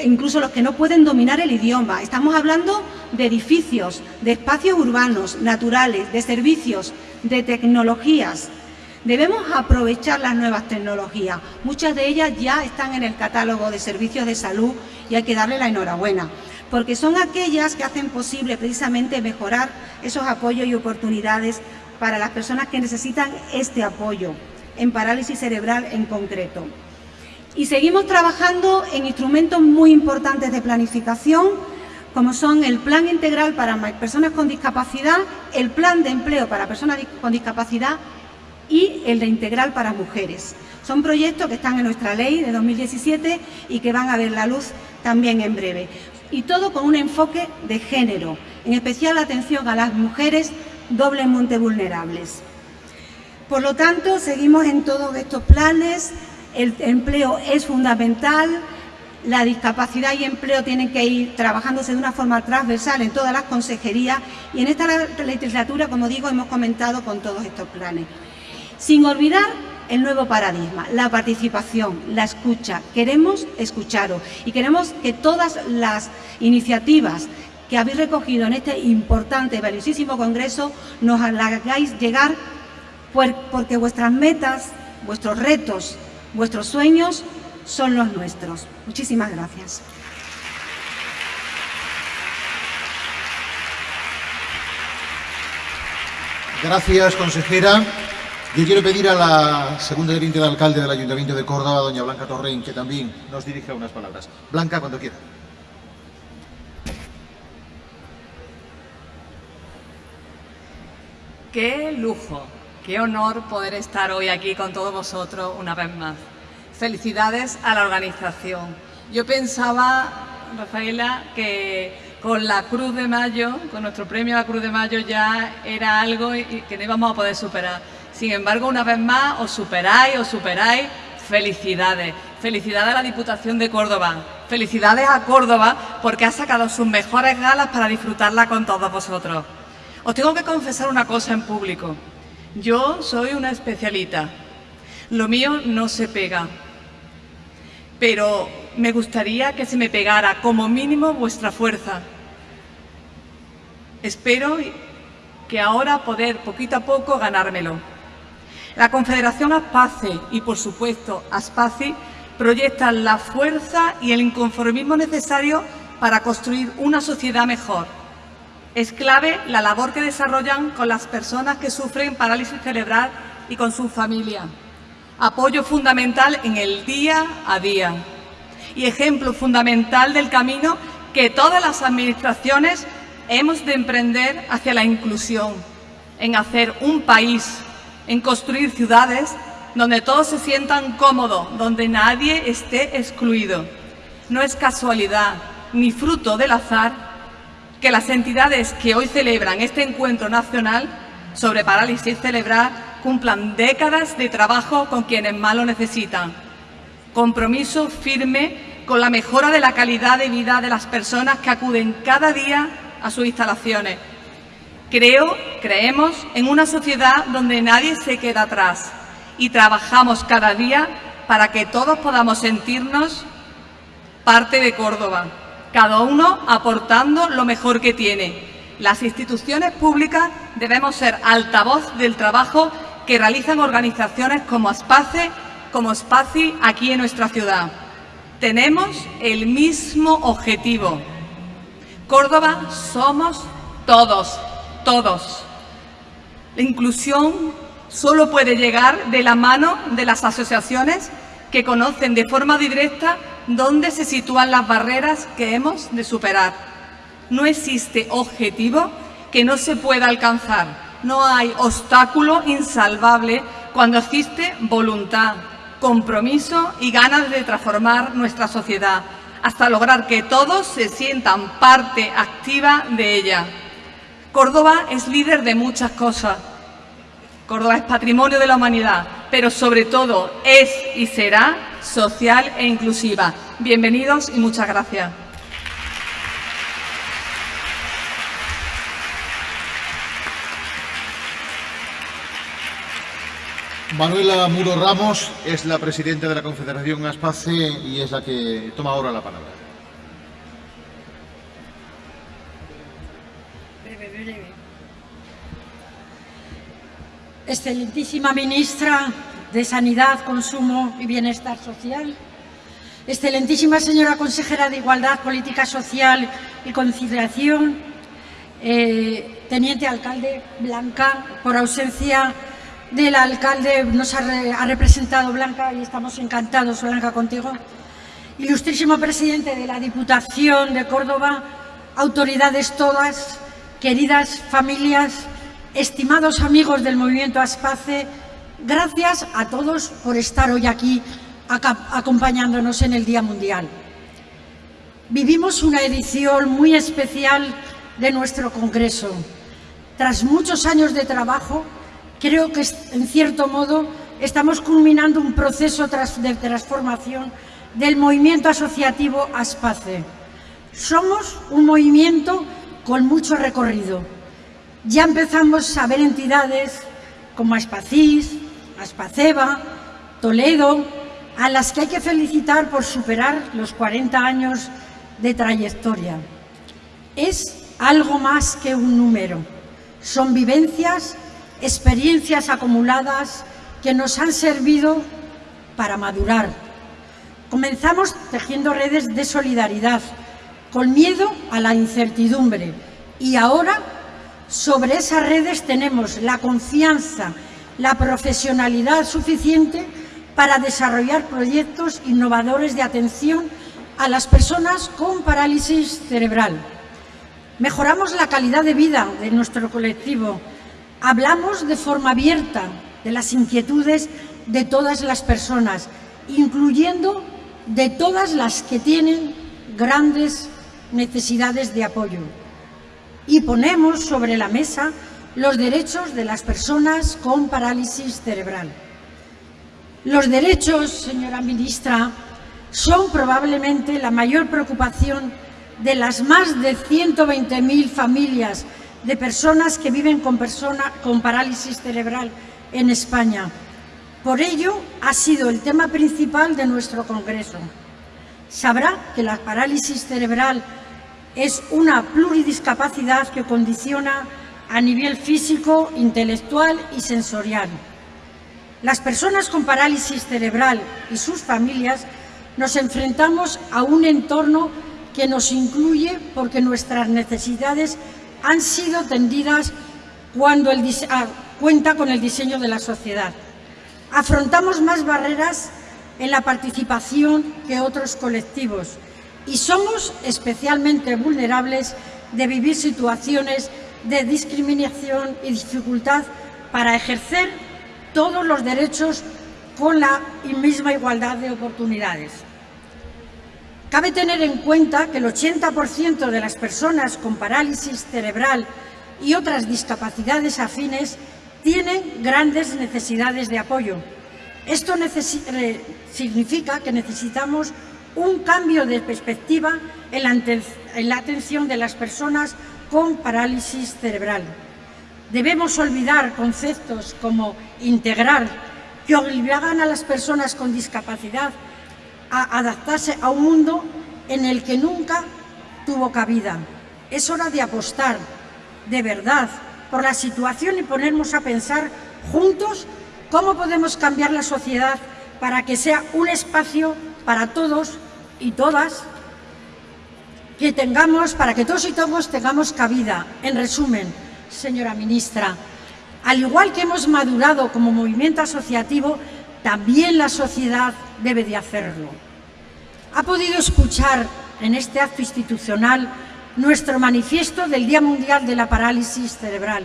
Speaker 13: incluso los que no pueden dominar el idioma. Estamos hablando de edificios, de espacios urbanos, naturales, de servicios, de tecnologías, Debemos aprovechar las nuevas tecnologías. Muchas de ellas ya están en el catálogo de servicios de salud y hay que darle la enhorabuena, porque son aquellas que hacen posible precisamente mejorar esos apoyos y oportunidades para las personas que necesitan este apoyo, en parálisis cerebral en concreto. Y seguimos trabajando en instrumentos muy importantes de planificación, como son el Plan Integral para Personas con Discapacidad, el Plan de Empleo para Personas con Discapacidad y el de Integral para Mujeres. Son proyectos que están en nuestra ley de 2017 y que van a ver la luz también en breve. Y todo con un enfoque de género, en especial atención a las mujeres doblemente vulnerables. Por lo tanto, seguimos en todos estos planes, el empleo es fundamental, la discapacidad y empleo tienen que ir trabajándose de una forma transversal en todas las consejerías y en esta legislatura, como digo, hemos comentado con todos estos planes. Sin olvidar el nuevo paradigma, la participación, la escucha. Queremos escucharos y queremos que todas las iniciativas que habéis recogido en este importante y valiosísimo congreso nos hagáis llegar porque vuestras metas, vuestros retos, vuestros sueños son los nuestros. Muchísimas gracias.
Speaker 1: Gracias, consejera. Yo quiero pedir a la segunda teniente de alcalde del Ayuntamiento de Córdoba, doña Blanca Torrein, que también nos dirija unas palabras. Blanca, cuando quiera.
Speaker 14: Qué lujo, qué honor poder estar hoy aquí con todos vosotros una vez más. Felicidades a la organización. Yo pensaba, Rafaela, que con la Cruz de Mayo, con nuestro premio a la Cruz de Mayo ya era algo que no íbamos a poder superar sin embargo, una vez más, os superáis, os superáis. Felicidades. Felicidades a la Diputación de Córdoba. Felicidades a Córdoba porque ha sacado sus mejores galas para disfrutarla con todos vosotros. Os tengo que confesar una cosa en público. Yo soy una especialita. Lo mío no se pega. Pero me gustaría que se me pegara como mínimo vuestra fuerza. Espero que ahora poder poquito a poco ganármelo. La Confederación Aspace y, por supuesto, Aspaci proyectan la fuerza y el inconformismo necesario para construir una sociedad mejor. Es clave la labor que desarrollan con las personas que sufren parálisis cerebral y con su familia. Apoyo fundamental en el día a día y ejemplo fundamental del camino que todas las administraciones hemos de emprender hacia la inclusión, en hacer un país en construir ciudades donde todos se sientan cómodos, donde nadie esté excluido. No es casualidad ni fruto del azar que las entidades que hoy celebran este encuentro nacional sobre parálisis cerebral cumplan décadas de trabajo con quienes más lo necesitan. Compromiso firme con la mejora de la calidad de vida de las personas que acuden cada día a sus instalaciones Creo, creemos en una sociedad donde nadie se queda atrás y trabajamos cada día para que todos podamos sentirnos parte de Córdoba, cada uno aportando lo mejor que tiene. las instituciones públicas debemos ser altavoz del trabajo que realizan organizaciones como ASPACE, como SPACI aquí en nuestra ciudad. Tenemos el mismo objetivo. Córdoba somos todos, todos. La inclusión solo puede llegar de la mano de las asociaciones que conocen de forma directa dónde se sitúan las barreras que hemos de superar. No existe objetivo que no se pueda alcanzar. No hay obstáculo insalvable cuando existe voluntad, compromiso y ganas de transformar nuestra sociedad, hasta lograr que todos se sientan parte activa de ella. Córdoba es líder de muchas cosas. Córdoba es patrimonio de la humanidad, pero sobre todo es y será social e inclusiva. Bienvenidos y muchas gracias.
Speaker 1: Manuela Muro Ramos es la presidenta de la Confederación Aspace y es la que toma ahora la palabra.
Speaker 7: Excelentísima ministra de Sanidad, Consumo y Bienestar Social, excelentísima señora consejera de Igualdad, Política Social y Conciliación, eh, teniente alcalde Blanca, por ausencia del alcalde nos ha, representado Blanca y estamos encantados, Blanca, contigo. Ilustrísimo presidente de la Diputación de Córdoba, autoridades todas, queridas familias, estimados amigos del movimiento Aspace, gracias a todos por estar hoy aquí acompañándonos en el Día Mundial. Vivimos una edición muy especial de nuestro Congreso. Tras muchos años de trabajo, creo que en cierto modo estamos culminando un proceso de transformación del movimiento asociativo ASPACE. Somos un movimiento con mucho recorrido. Ya empezamos a ver entidades como Aspacís, Aspaceba, Toledo, a las que hay que felicitar por superar los 40 años de trayectoria. Es algo más que un número. Son vivencias experiencias acumuladas que nos han servido para madurar. Comenzamos tejiendo redes de solidaridad, con miedo a la incertidumbre y ahora sobre esas redes tenemos la confianza, la profesionalidad suficiente para desarrollar proyectos innovadores de atención a las personas con parálisis cerebral. Mejoramos la calidad de vida de nuestro colectivo, Hablamos de forma abierta de las inquietudes de todas las personas, incluyendo de todas las que tienen grandes necesidades de apoyo. Y ponemos sobre la mesa los derechos de las personas con parálisis cerebral. Los derechos, señora ministra, son probablemente la mayor preocupación de las más de 120.000 familias de personas que viven con, parálisis cerebral en España. Por ello, ha sido el tema principal de nuestro Congreso. Sabrá que la parálisis cerebral es una pluridiscapacidad que condiciona a nivel físico, intelectual y sensorial. Las personas con parálisis cerebral y sus familias nos enfrentamos a un entorno que nos incluye porque nuestras necesidades han sido tendidas cuando el cuenta con el diseño de la sociedad. Afrontamos más barreras en la participación que otros colectivos y somos especialmente vulnerables de vivir situaciones de discriminación y dificultad para ejercer todos los derechos con la misma igualdad de oportunidades. Cabe tener en cuenta que el 80% de las personas con parálisis cerebral y otras discapacidades afines tienen grandes necesidades de apoyo. Esto significa que necesitamos un cambio de perspectiva en la, atención de las personas con parálisis cerebral. Debemos olvidar conceptos como integrar, que obligan a las personas con discapacidad a adaptarse a un mundo en el que nunca tuvo cabida. Es hora de apostar de verdad por la situación y ponernos a pensar juntos cómo podemos cambiar la sociedad para que sea un espacio para todos y todas que tengamos, para que todos y todos tengamos cabida. En resumen, señora ministra, al igual que hemos madurado como movimiento asociativo, también la sociedad debe de hacerlo. Ha podido escuchar en este acto institucional nuestro manifiesto del Día Mundial de la Parálisis Cerebral.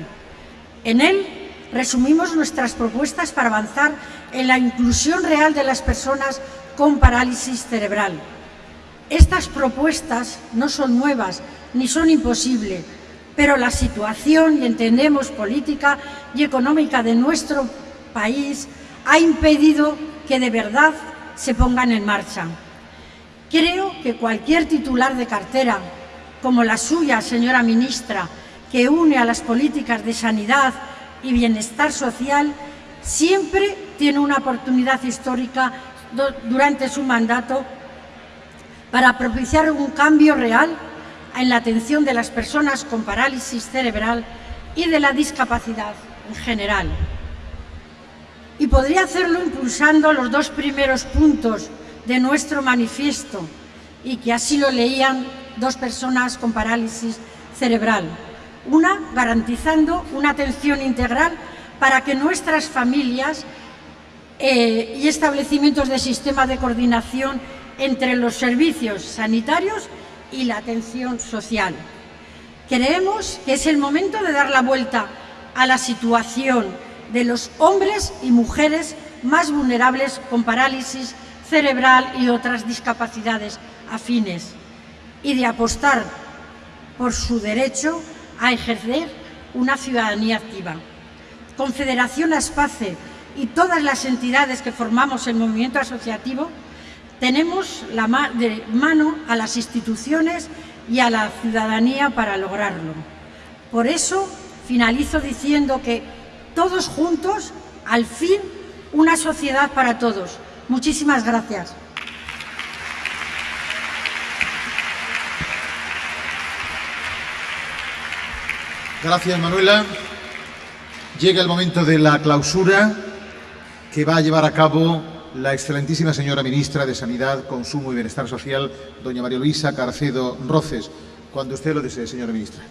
Speaker 7: En él resumimos nuestras propuestas para avanzar en la inclusión real de las personas con parálisis cerebral. Estas propuestas no son nuevas ni son imposibles, pero la situación, y entendemos política y económica de nuestro país, ha impedido que de verdad se pongan en marcha. Creo que cualquier titular de cartera, como la suya, señora ministra, que une a las políticas de sanidad y bienestar social, siempre tiene una oportunidad histórica durante su mandato para propiciar un cambio real en la atención de las personas con parálisis cerebral y de la discapacidad en general. Y podría hacerlo impulsando los dos primeros puntos de nuestro manifiesto y que así lo leían dos personas con parálisis cerebral. Una, garantizando una atención integral para que nuestras familias eh, y establecimientos de sistema de coordinación entre los servicios sanitarios y la atención social. Creemos que es el momento de dar la vuelta a la situación de los hombres y mujeres más vulnerables con parálisis cerebral y otras discapacidades afines y de apostar por su derecho a ejercer una ciudadanía activa. Confederación Aspace y todas las entidades que formamos el movimiento asociativo tenemos la de mano a las instituciones y a la ciudadanía para lograrlo. Por eso finalizo diciendo que todos juntos, al fin, una sociedad para todos. Muchísimas gracias.
Speaker 1: Gracias, Manuela. Llega el momento de la clausura que va a llevar a cabo la excelentísima señora ministra de Sanidad, Consumo y Bienestar Social, doña María Luisa Carcedo Roces. Cuando usted lo desee, señora ministra.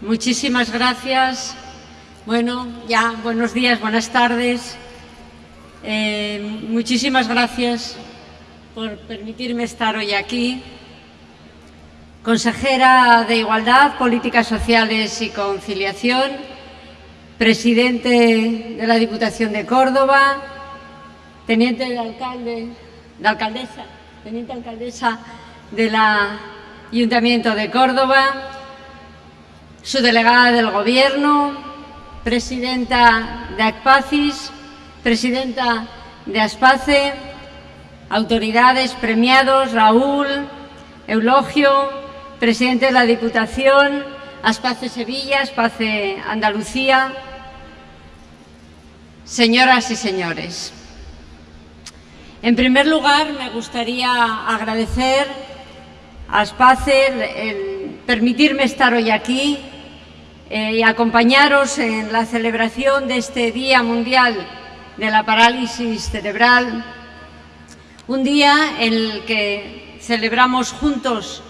Speaker 15: Muchísimas gracias. Bueno, ya buenos días, buenas tardes. Eh, muchísimas gracias por permitirme estar hoy aquí. Consejera de Igualdad, Políticas Sociales y Conciliación, presidente de la Diputación de Córdoba, teniente de alcalde, de alcaldesa, teniente alcaldesa del Ayuntamiento de Córdoba, su delegada del Gobierno, presidenta de ACPACIS, presidenta de ASPACE, autoridades, premiados, Raúl, Eulogio, presidente de la Diputación, Aspace Sevilla, Aspace Andalucía, señoras y señores. En primer lugar, me gustaría agradecer a Aspace el permitirme estar hoy aquí eh, y acompañaros en la celebración de este Día Mundial de la Parálisis Cerebral, un día en el que celebramos juntos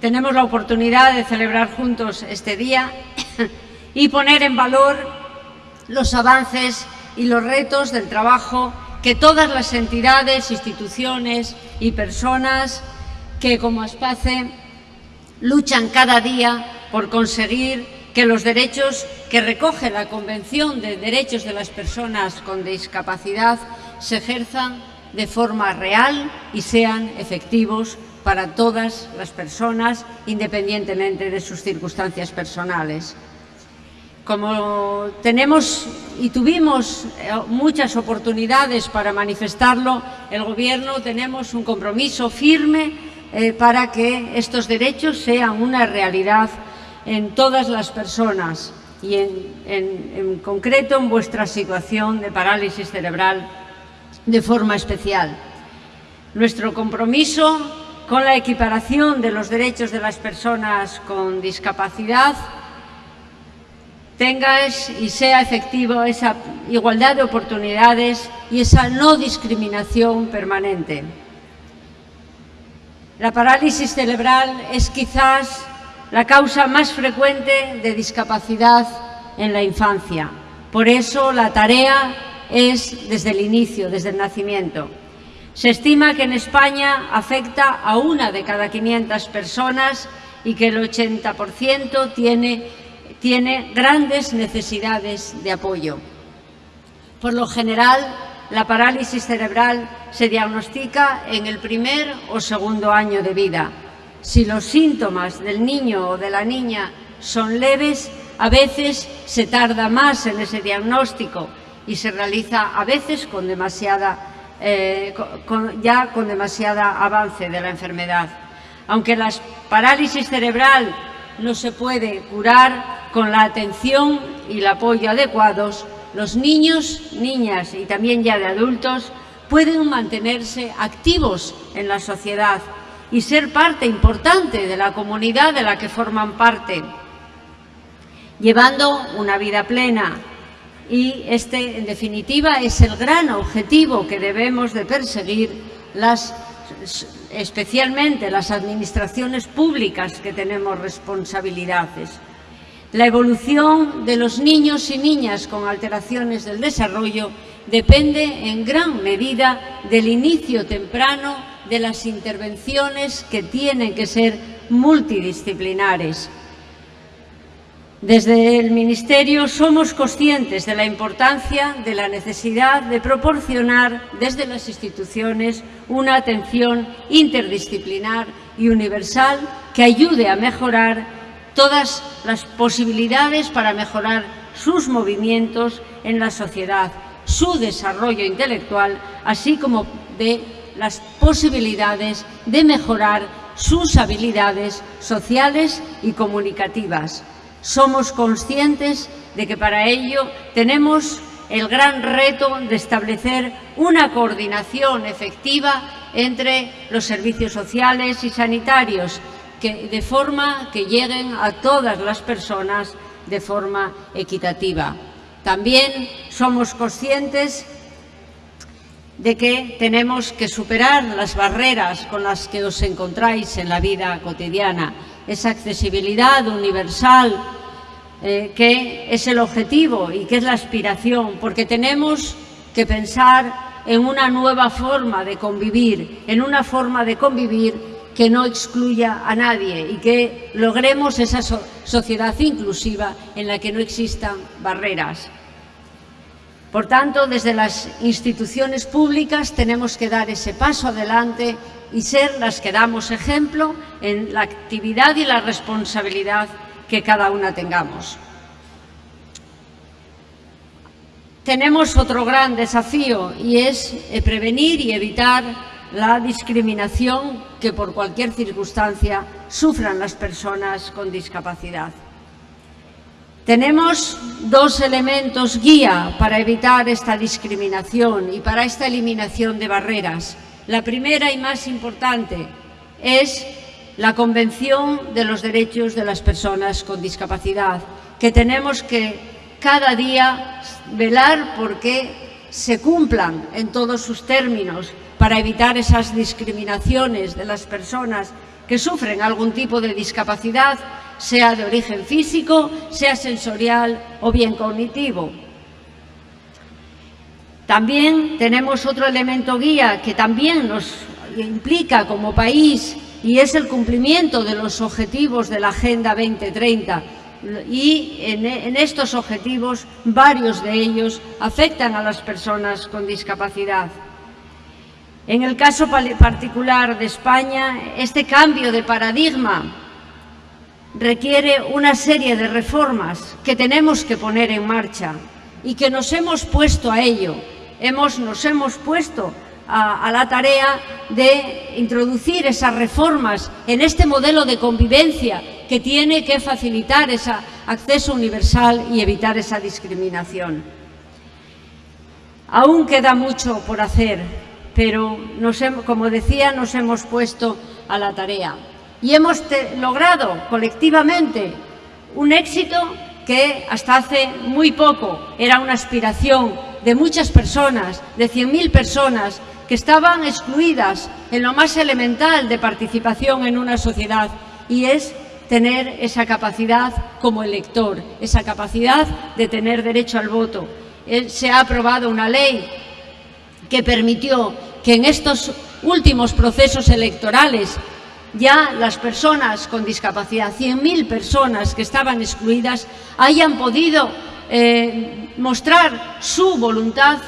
Speaker 15: tenemos la oportunidad de celebrar juntos este día y poner en valor los avances y los retos del trabajo que todas las entidades, instituciones y personas que como Aspace luchan cada día por conseguir que los derechos que recoge la Convención de Derechos de las Personas con Discapacidad se ejerzan de forma real y sean efectivos para todas las personas, independientemente de sus circunstancias personales. Como tenemos y tuvimos eh, muchas oportunidades para manifestarlo, el Gobierno tenemos un compromiso firme eh, para que estos derechos sean una realidad en todas las personas y en, concreto en vuestra situación de parálisis cerebral de forma especial. Nuestro compromiso con la equiparación de los derechos de las personas con discapacidad tenga y sea efectivo esa igualdad de oportunidades y esa no discriminación permanente. La parálisis cerebral es quizás la causa más frecuente de discapacidad en la infancia. Por eso la tarea es desde el inicio, desde el nacimiento. Se estima que en España afecta a una de cada 500 personas y que el 80% tiene, tiene grandes necesidades de apoyo. Por lo general, la parálisis cerebral se diagnostica en el primer o segundo año de vida. Si los síntomas del niño o de la niña son leves, a veces se tarda más en ese diagnóstico y se realiza a veces con demasiada, eh, ya con demasiada avance de la enfermedad. Aunque la parálisis cerebral no se puede curar con la atención y el apoyo adecuados, los niños, niñas y también ya de adultos pueden mantenerse activos en la sociedad y ser parte importante de la comunidad de la que forman parte, llevando una vida plena. Y este, en definitiva, es el gran objetivo que debemos de perseguir las especialmente las administraciones públicas que tenemos responsabilidades. La evolución de los niños y niñas con alteraciones del desarrollo depende en gran medida del inicio temprano de las intervenciones que tienen que ser multidisciplinares. Desde el Ministerio somos conscientes de la importancia de la necesidad de proporcionar desde las instituciones una atención interdisciplinar y universal que ayude a mejorar todas las posibilidades para mejorar sus movimientos en la sociedad, su desarrollo intelectual, así como de las posibilidades de mejorar sus habilidades sociales y comunicativas. Somos conscientes de que para ello tenemos el gran reto de establecer una coordinación efectiva entre los servicios sociales y sanitarios que, de forma que lleguen a todas las personas de forma equitativa. También somos conscientes de que tenemos que superar las barreras con las que os encontráis en la vida cotidiana, esa accesibilidad universal eh, que es el objetivo y que es la aspiración, porque tenemos que pensar en una nueva forma de convivir, en una forma de convivir que no excluya a nadie y que logremos esa sociedad inclusiva en la que no existan barreras. Por tanto, desde las instituciones públicas tenemos que dar ese paso adelante y ser las que damos ejemplo en la actividad y la responsabilidad que cada una tengamos. Tenemos otro gran desafío y es eh, prevenir y evitar la discriminación que por cualquier circunstancia sufran las personas con discapacidad. Tenemos dos elementos guía para evitar esta discriminación y para esta eliminación de barreras. La primera y más importante es la Convención de los Derechos de las Personas con Discapacidad, que tenemos que cada día velar porque se cumplan en todos sus términos para evitar esas discriminaciones de las personas que sufren algún tipo de discapacidad, sea de origen físico, sea sensorial o bien cognitivo. También tenemos otro elemento guía que también nos implica como país y es el cumplimiento de los objetivos de la Agenda 2030. Y en, en estos objetivos, varios de ellos afectan a las personas con discapacidad. En el caso particular de España, este cambio de paradigma requiere una serie de reformas que tenemos que poner en marcha y que nos hemos puesto a ello. Hemos, nos hemos puesto a, la tarea de introducir esas reformas en este modelo de convivencia que tiene que facilitar ese acceso universal y evitar esa discriminación. Aún queda mucho por hacer, pero como decía, nos hemos puesto a la tarea y hemos logrado colectivamente un éxito que hasta hace muy poco era una aspiración de muchas personas, de 100.000 personas que estaban excluidas en lo más elemental de participación en una sociedad y es tener esa capacidad como elector, esa capacidad de tener derecho al voto. Eh, se ha aprobado una ley que permitió que en estos últimos procesos electorales ya las personas con discapacidad, 100.000 personas que estaban excluidas, hayan podido eh, mostrar su voluntad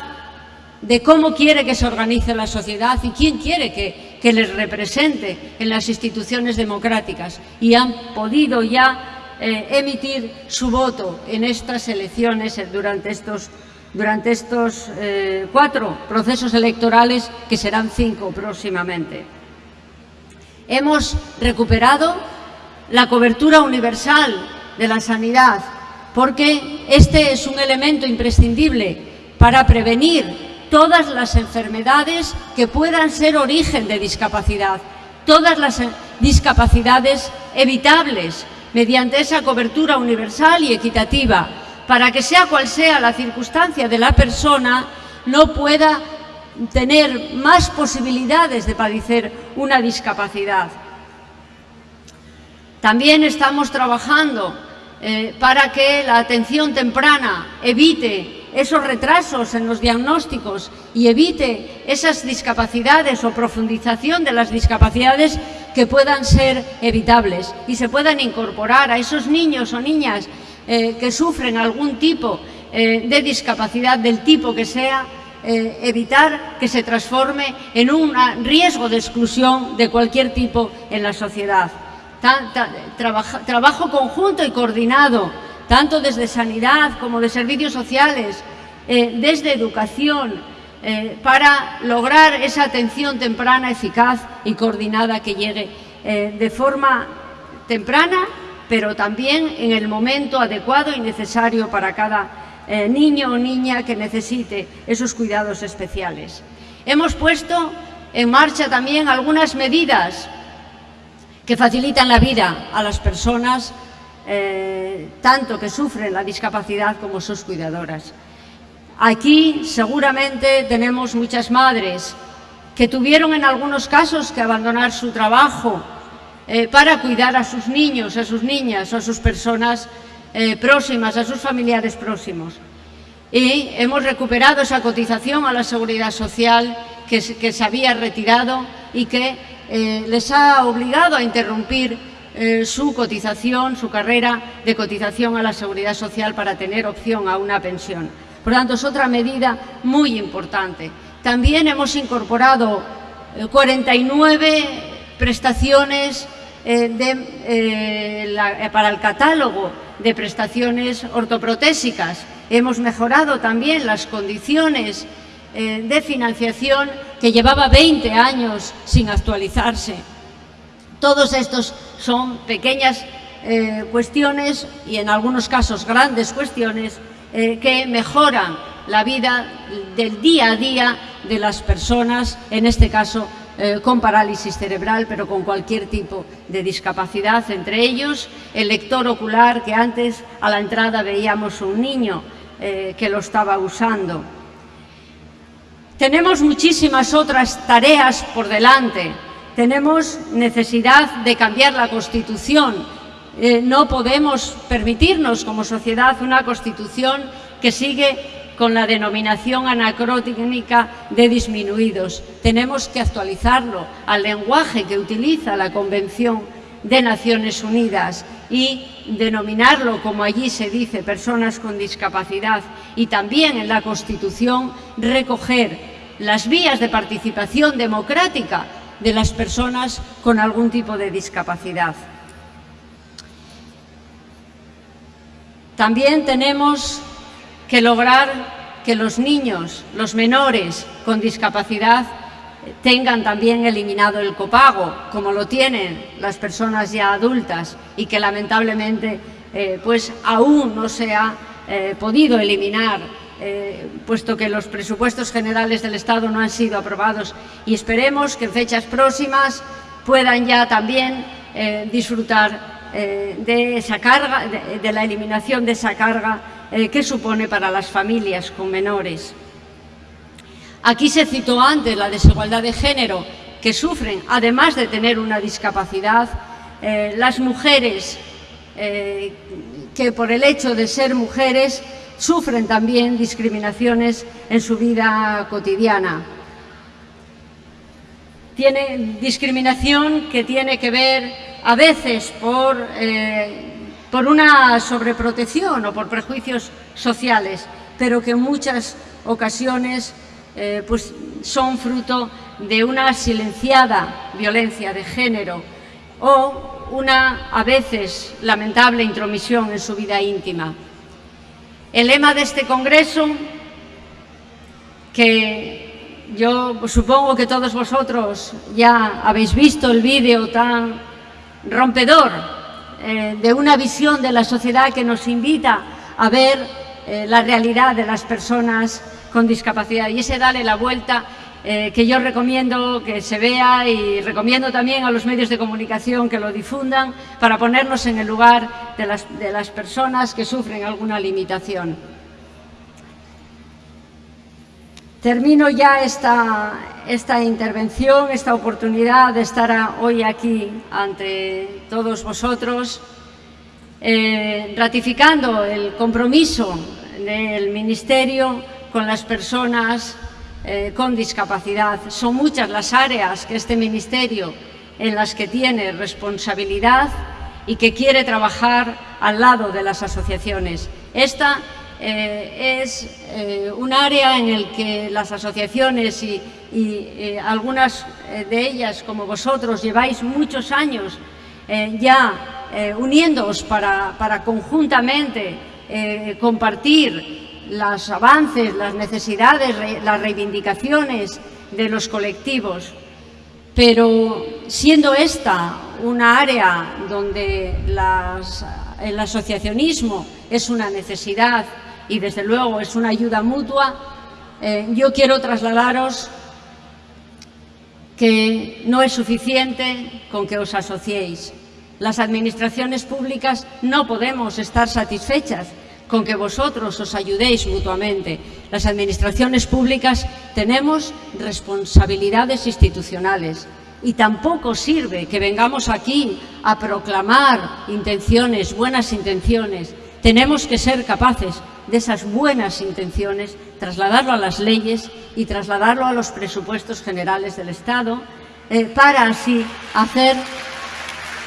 Speaker 15: de cómo quiere que se organice la sociedad y quién quiere que, les represente en las instituciones democráticas y han podido ya eh, emitir su voto en estas elecciones durante estos, durante estos eh, cuatro procesos electorales que serán cinco próximamente. Hemos recuperado la cobertura universal de la sanidad porque este es un elemento imprescindible para prevenir todas las enfermedades que puedan ser origen de discapacidad, todas las discapacidades evitables mediante esa cobertura universal y equitativa, para que sea cual sea la circunstancia de la persona, no pueda tener más posibilidades de padecer una discapacidad. También estamos trabajando eh, para que la atención temprana evite esos retrasos en los diagnósticos y evite esas discapacidades o profundización de las discapacidades que puedan ser evitables y se puedan incorporar a esos niños o niñas eh, que sufren algún tipo eh, de discapacidad del tipo que sea, evitar que se transforme en un riesgo de exclusión de cualquier tipo en la sociedad. Trabajo conjunto y coordinado tanto desde sanidad como de servicios sociales, eh, desde educación, eh, para lograr esa atención temprana, eficaz y coordinada que llegue eh, de forma temprana, pero también en el momento adecuado y necesario para cada niño o niña que necesite esos cuidados especiales. Hemos puesto en marcha también algunas medidas que facilitan la vida a las personas eh, tanto que sufren la discapacidad como sus cuidadoras. Aquí seguramente tenemos muchas madres que tuvieron en algunos casos que abandonar su trabajo eh, para cuidar a sus niños, a sus niñas o a sus personas eh, próximas, a sus familiares próximos. Y hemos recuperado esa cotización a la Seguridad Social que, que se había retirado y que les ha obligado a interrumpir eh, su cotización, su carrera de cotización a la Seguridad Social para tener opción a una pensión. Por tanto, es otra medida muy importante. También hemos incorporado 49 eh, prestaciones eh, para el catálogo de prestaciones ortoprotésicas. Hemos mejorado también las condiciones de financiación que llevaba 20 años sin actualizarse. Todos estos son pequeñas eh, cuestiones y en algunos casos grandes cuestiones eh, que mejoran la vida del día a día de las personas, en este caso eh, con parálisis cerebral, pero con cualquier tipo de discapacidad, entre ellos el lector ocular, que antes a la entrada veíamos un niño que lo estaba usando. Tenemos muchísimas otras tareas por delante, tenemos necesidad de cambiar la Constitución. Eh, no podemos permitirnos como sociedad una Constitución que sigue con la denominación anacrónica de disminuidos. Tenemos que actualizarlo al lenguaje que utiliza la Convención de Naciones Unidas y denominarlo, como allí se dice, personas con discapacidad y también en la Constitución recoger las vías de participación democrática de las personas con algún tipo de discapacidad. También tenemos que lograr que los niños, los menores con discapacidad, tengan también eliminado el copago, como lo tienen las personas ya adultas y que lamentablemente eh, pues aún no se ha eh, podido eliminar, eh, puesto que los presupuestos generales del Estado no han sido aprobados y esperemos que en fechas próximas puedan ya también disfrutar de esa carga, de, la eliminación de esa carga que supone para las familias con menores. Aquí se citó antes la desigualdad de género que sufren, además de tener una discapacidad, eh, las mujeres eh, que por el hecho de ser mujeres sufren también discriminaciones en su vida cotidiana. Tiene discriminación que tiene que ver a veces por, eh, por una sobreprotección o por prejuicios sociales, pero que en muchas ocasiones eh, pues son fruto de una silenciada violencia de género o una, a veces, lamentable intromisión en su vida íntima. El lema de este Congreso, que yo supongo que todos vosotros ya habéis visto el vídeo tan rompedor eh, de una visión de la sociedad que nos invita a ver eh, la realidad de las personas con discapacidad. Y ese Dale la Vuelta eh, que yo recomiendo que se vea y recomiendo también a los medios de comunicación que lo difundan para ponernos en el lugar de las, de las personas que sufren alguna limitación. Termino ya esta, esta intervención, esta oportunidad de estar hoy aquí ante todos vosotros, eh, ratificando el compromiso del Ministerio con las personas eh, con discapacidad. Son muchas las áreas que este Ministerio en las que tiene responsabilidad y que quiere trabajar al lado de las asociaciones. Esta eh, es eh, un área en el que las asociaciones y, algunas de ellas, como vosotros, lleváis muchos años ya uniéndoos para, para conjuntamente compartir los avances, las necesidades, las reivindicaciones de los colectivos, pero siendo esta una área donde el asociacionismo es una necesidad y desde luego es una ayuda mutua, eh, yo quiero trasladaros que no es suficiente con que os asociéis. Las administraciones públicas no podemos estar satisfechas con que vosotros os ayudéis mutuamente. Las administraciones públicas tenemos responsabilidades institucionales y tampoco sirve que vengamos aquí a proclamar intenciones, buenas intenciones. Tenemos que ser capaces de esas buenas intenciones, trasladarlo a las leyes y trasladarlo a los presupuestos generales del Estado eh, para así hacer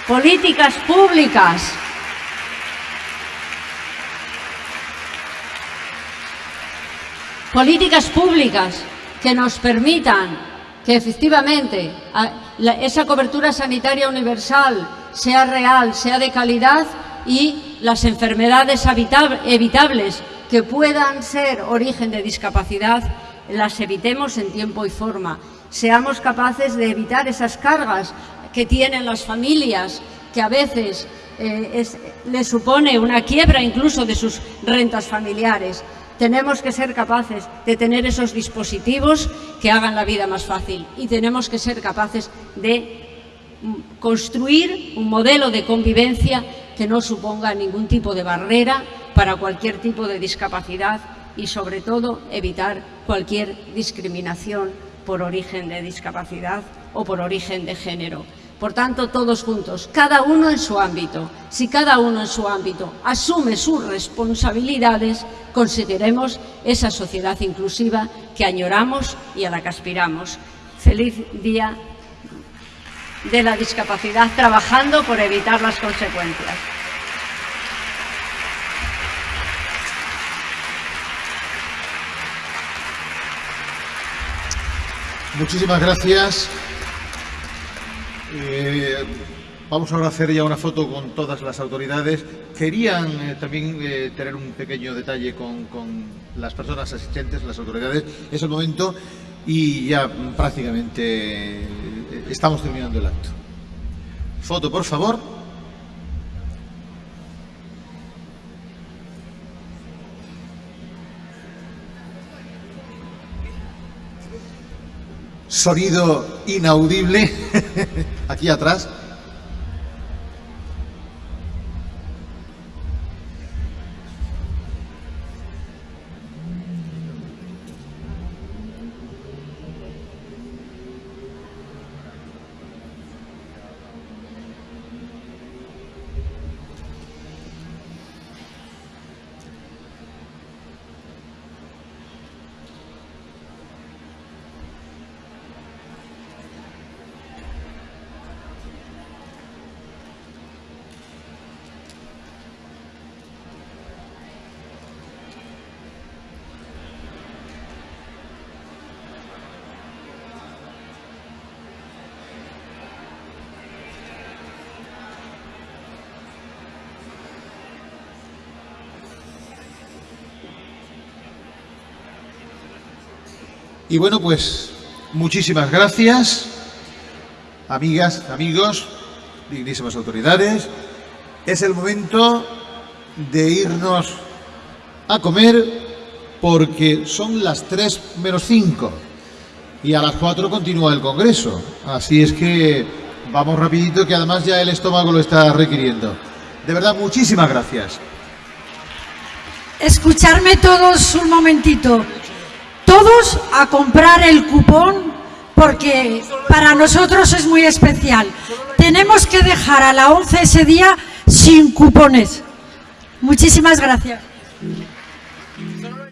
Speaker 15: políticas públicas políticas públicas que nos permitan que efectivamente esa cobertura sanitaria universal sea real, sea de calidad y las enfermedades evitables que puedan ser origen de discapacidad las evitemos en tiempo y forma. Seamos capaces de evitar esas cargas que tienen las familias, que a veces eh, les supone una quiebra incluso de sus rentas familiares tenemos que ser capaces de tener esos dispositivos que hagan la vida más fácil y tenemos que ser capaces de construir un modelo de convivencia que no suponga ningún tipo de barrera para cualquier tipo de discapacidad y sobre todo evitar cualquier discriminación por origen de discapacidad o por origen de género. Por tanto, todos juntos, cada uno en su ámbito. Si cada uno en su ámbito asume sus responsabilidades, conseguiremos esa sociedad inclusiva que añoramos y a la que aspiramos. Feliz día de la discapacidad, trabajando por evitar las consecuencias.
Speaker 1: Muchísimas gracias. Eh, vamos ahora a hacer ya una foto con todas las autoridades. Querían eh, también eh, tener un pequeño detalle con, con, las personas asistentes, las autoridades. Es el momento. y ya prácticamente estamos terminando el acto. Foto, por favor. Sonido inaudible aquí atrás. Y bueno, pues muchísimas gracias, amigas, amigos, dignísimas autoridades. Es el momento de irnos a comer porque son las 3 menos 5 y a las 4 continúa el Congreso. Así es que vamos rapidito que además ya el estómago lo está requiriendo. De verdad, muchísimas gracias.
Speaker 7: Escucharme todos un momentito todos a comprar el cupón porque para nosotros es muy especial. Tenemos que dejar a la 11 ese día sin cupones. Muchísimas gracias.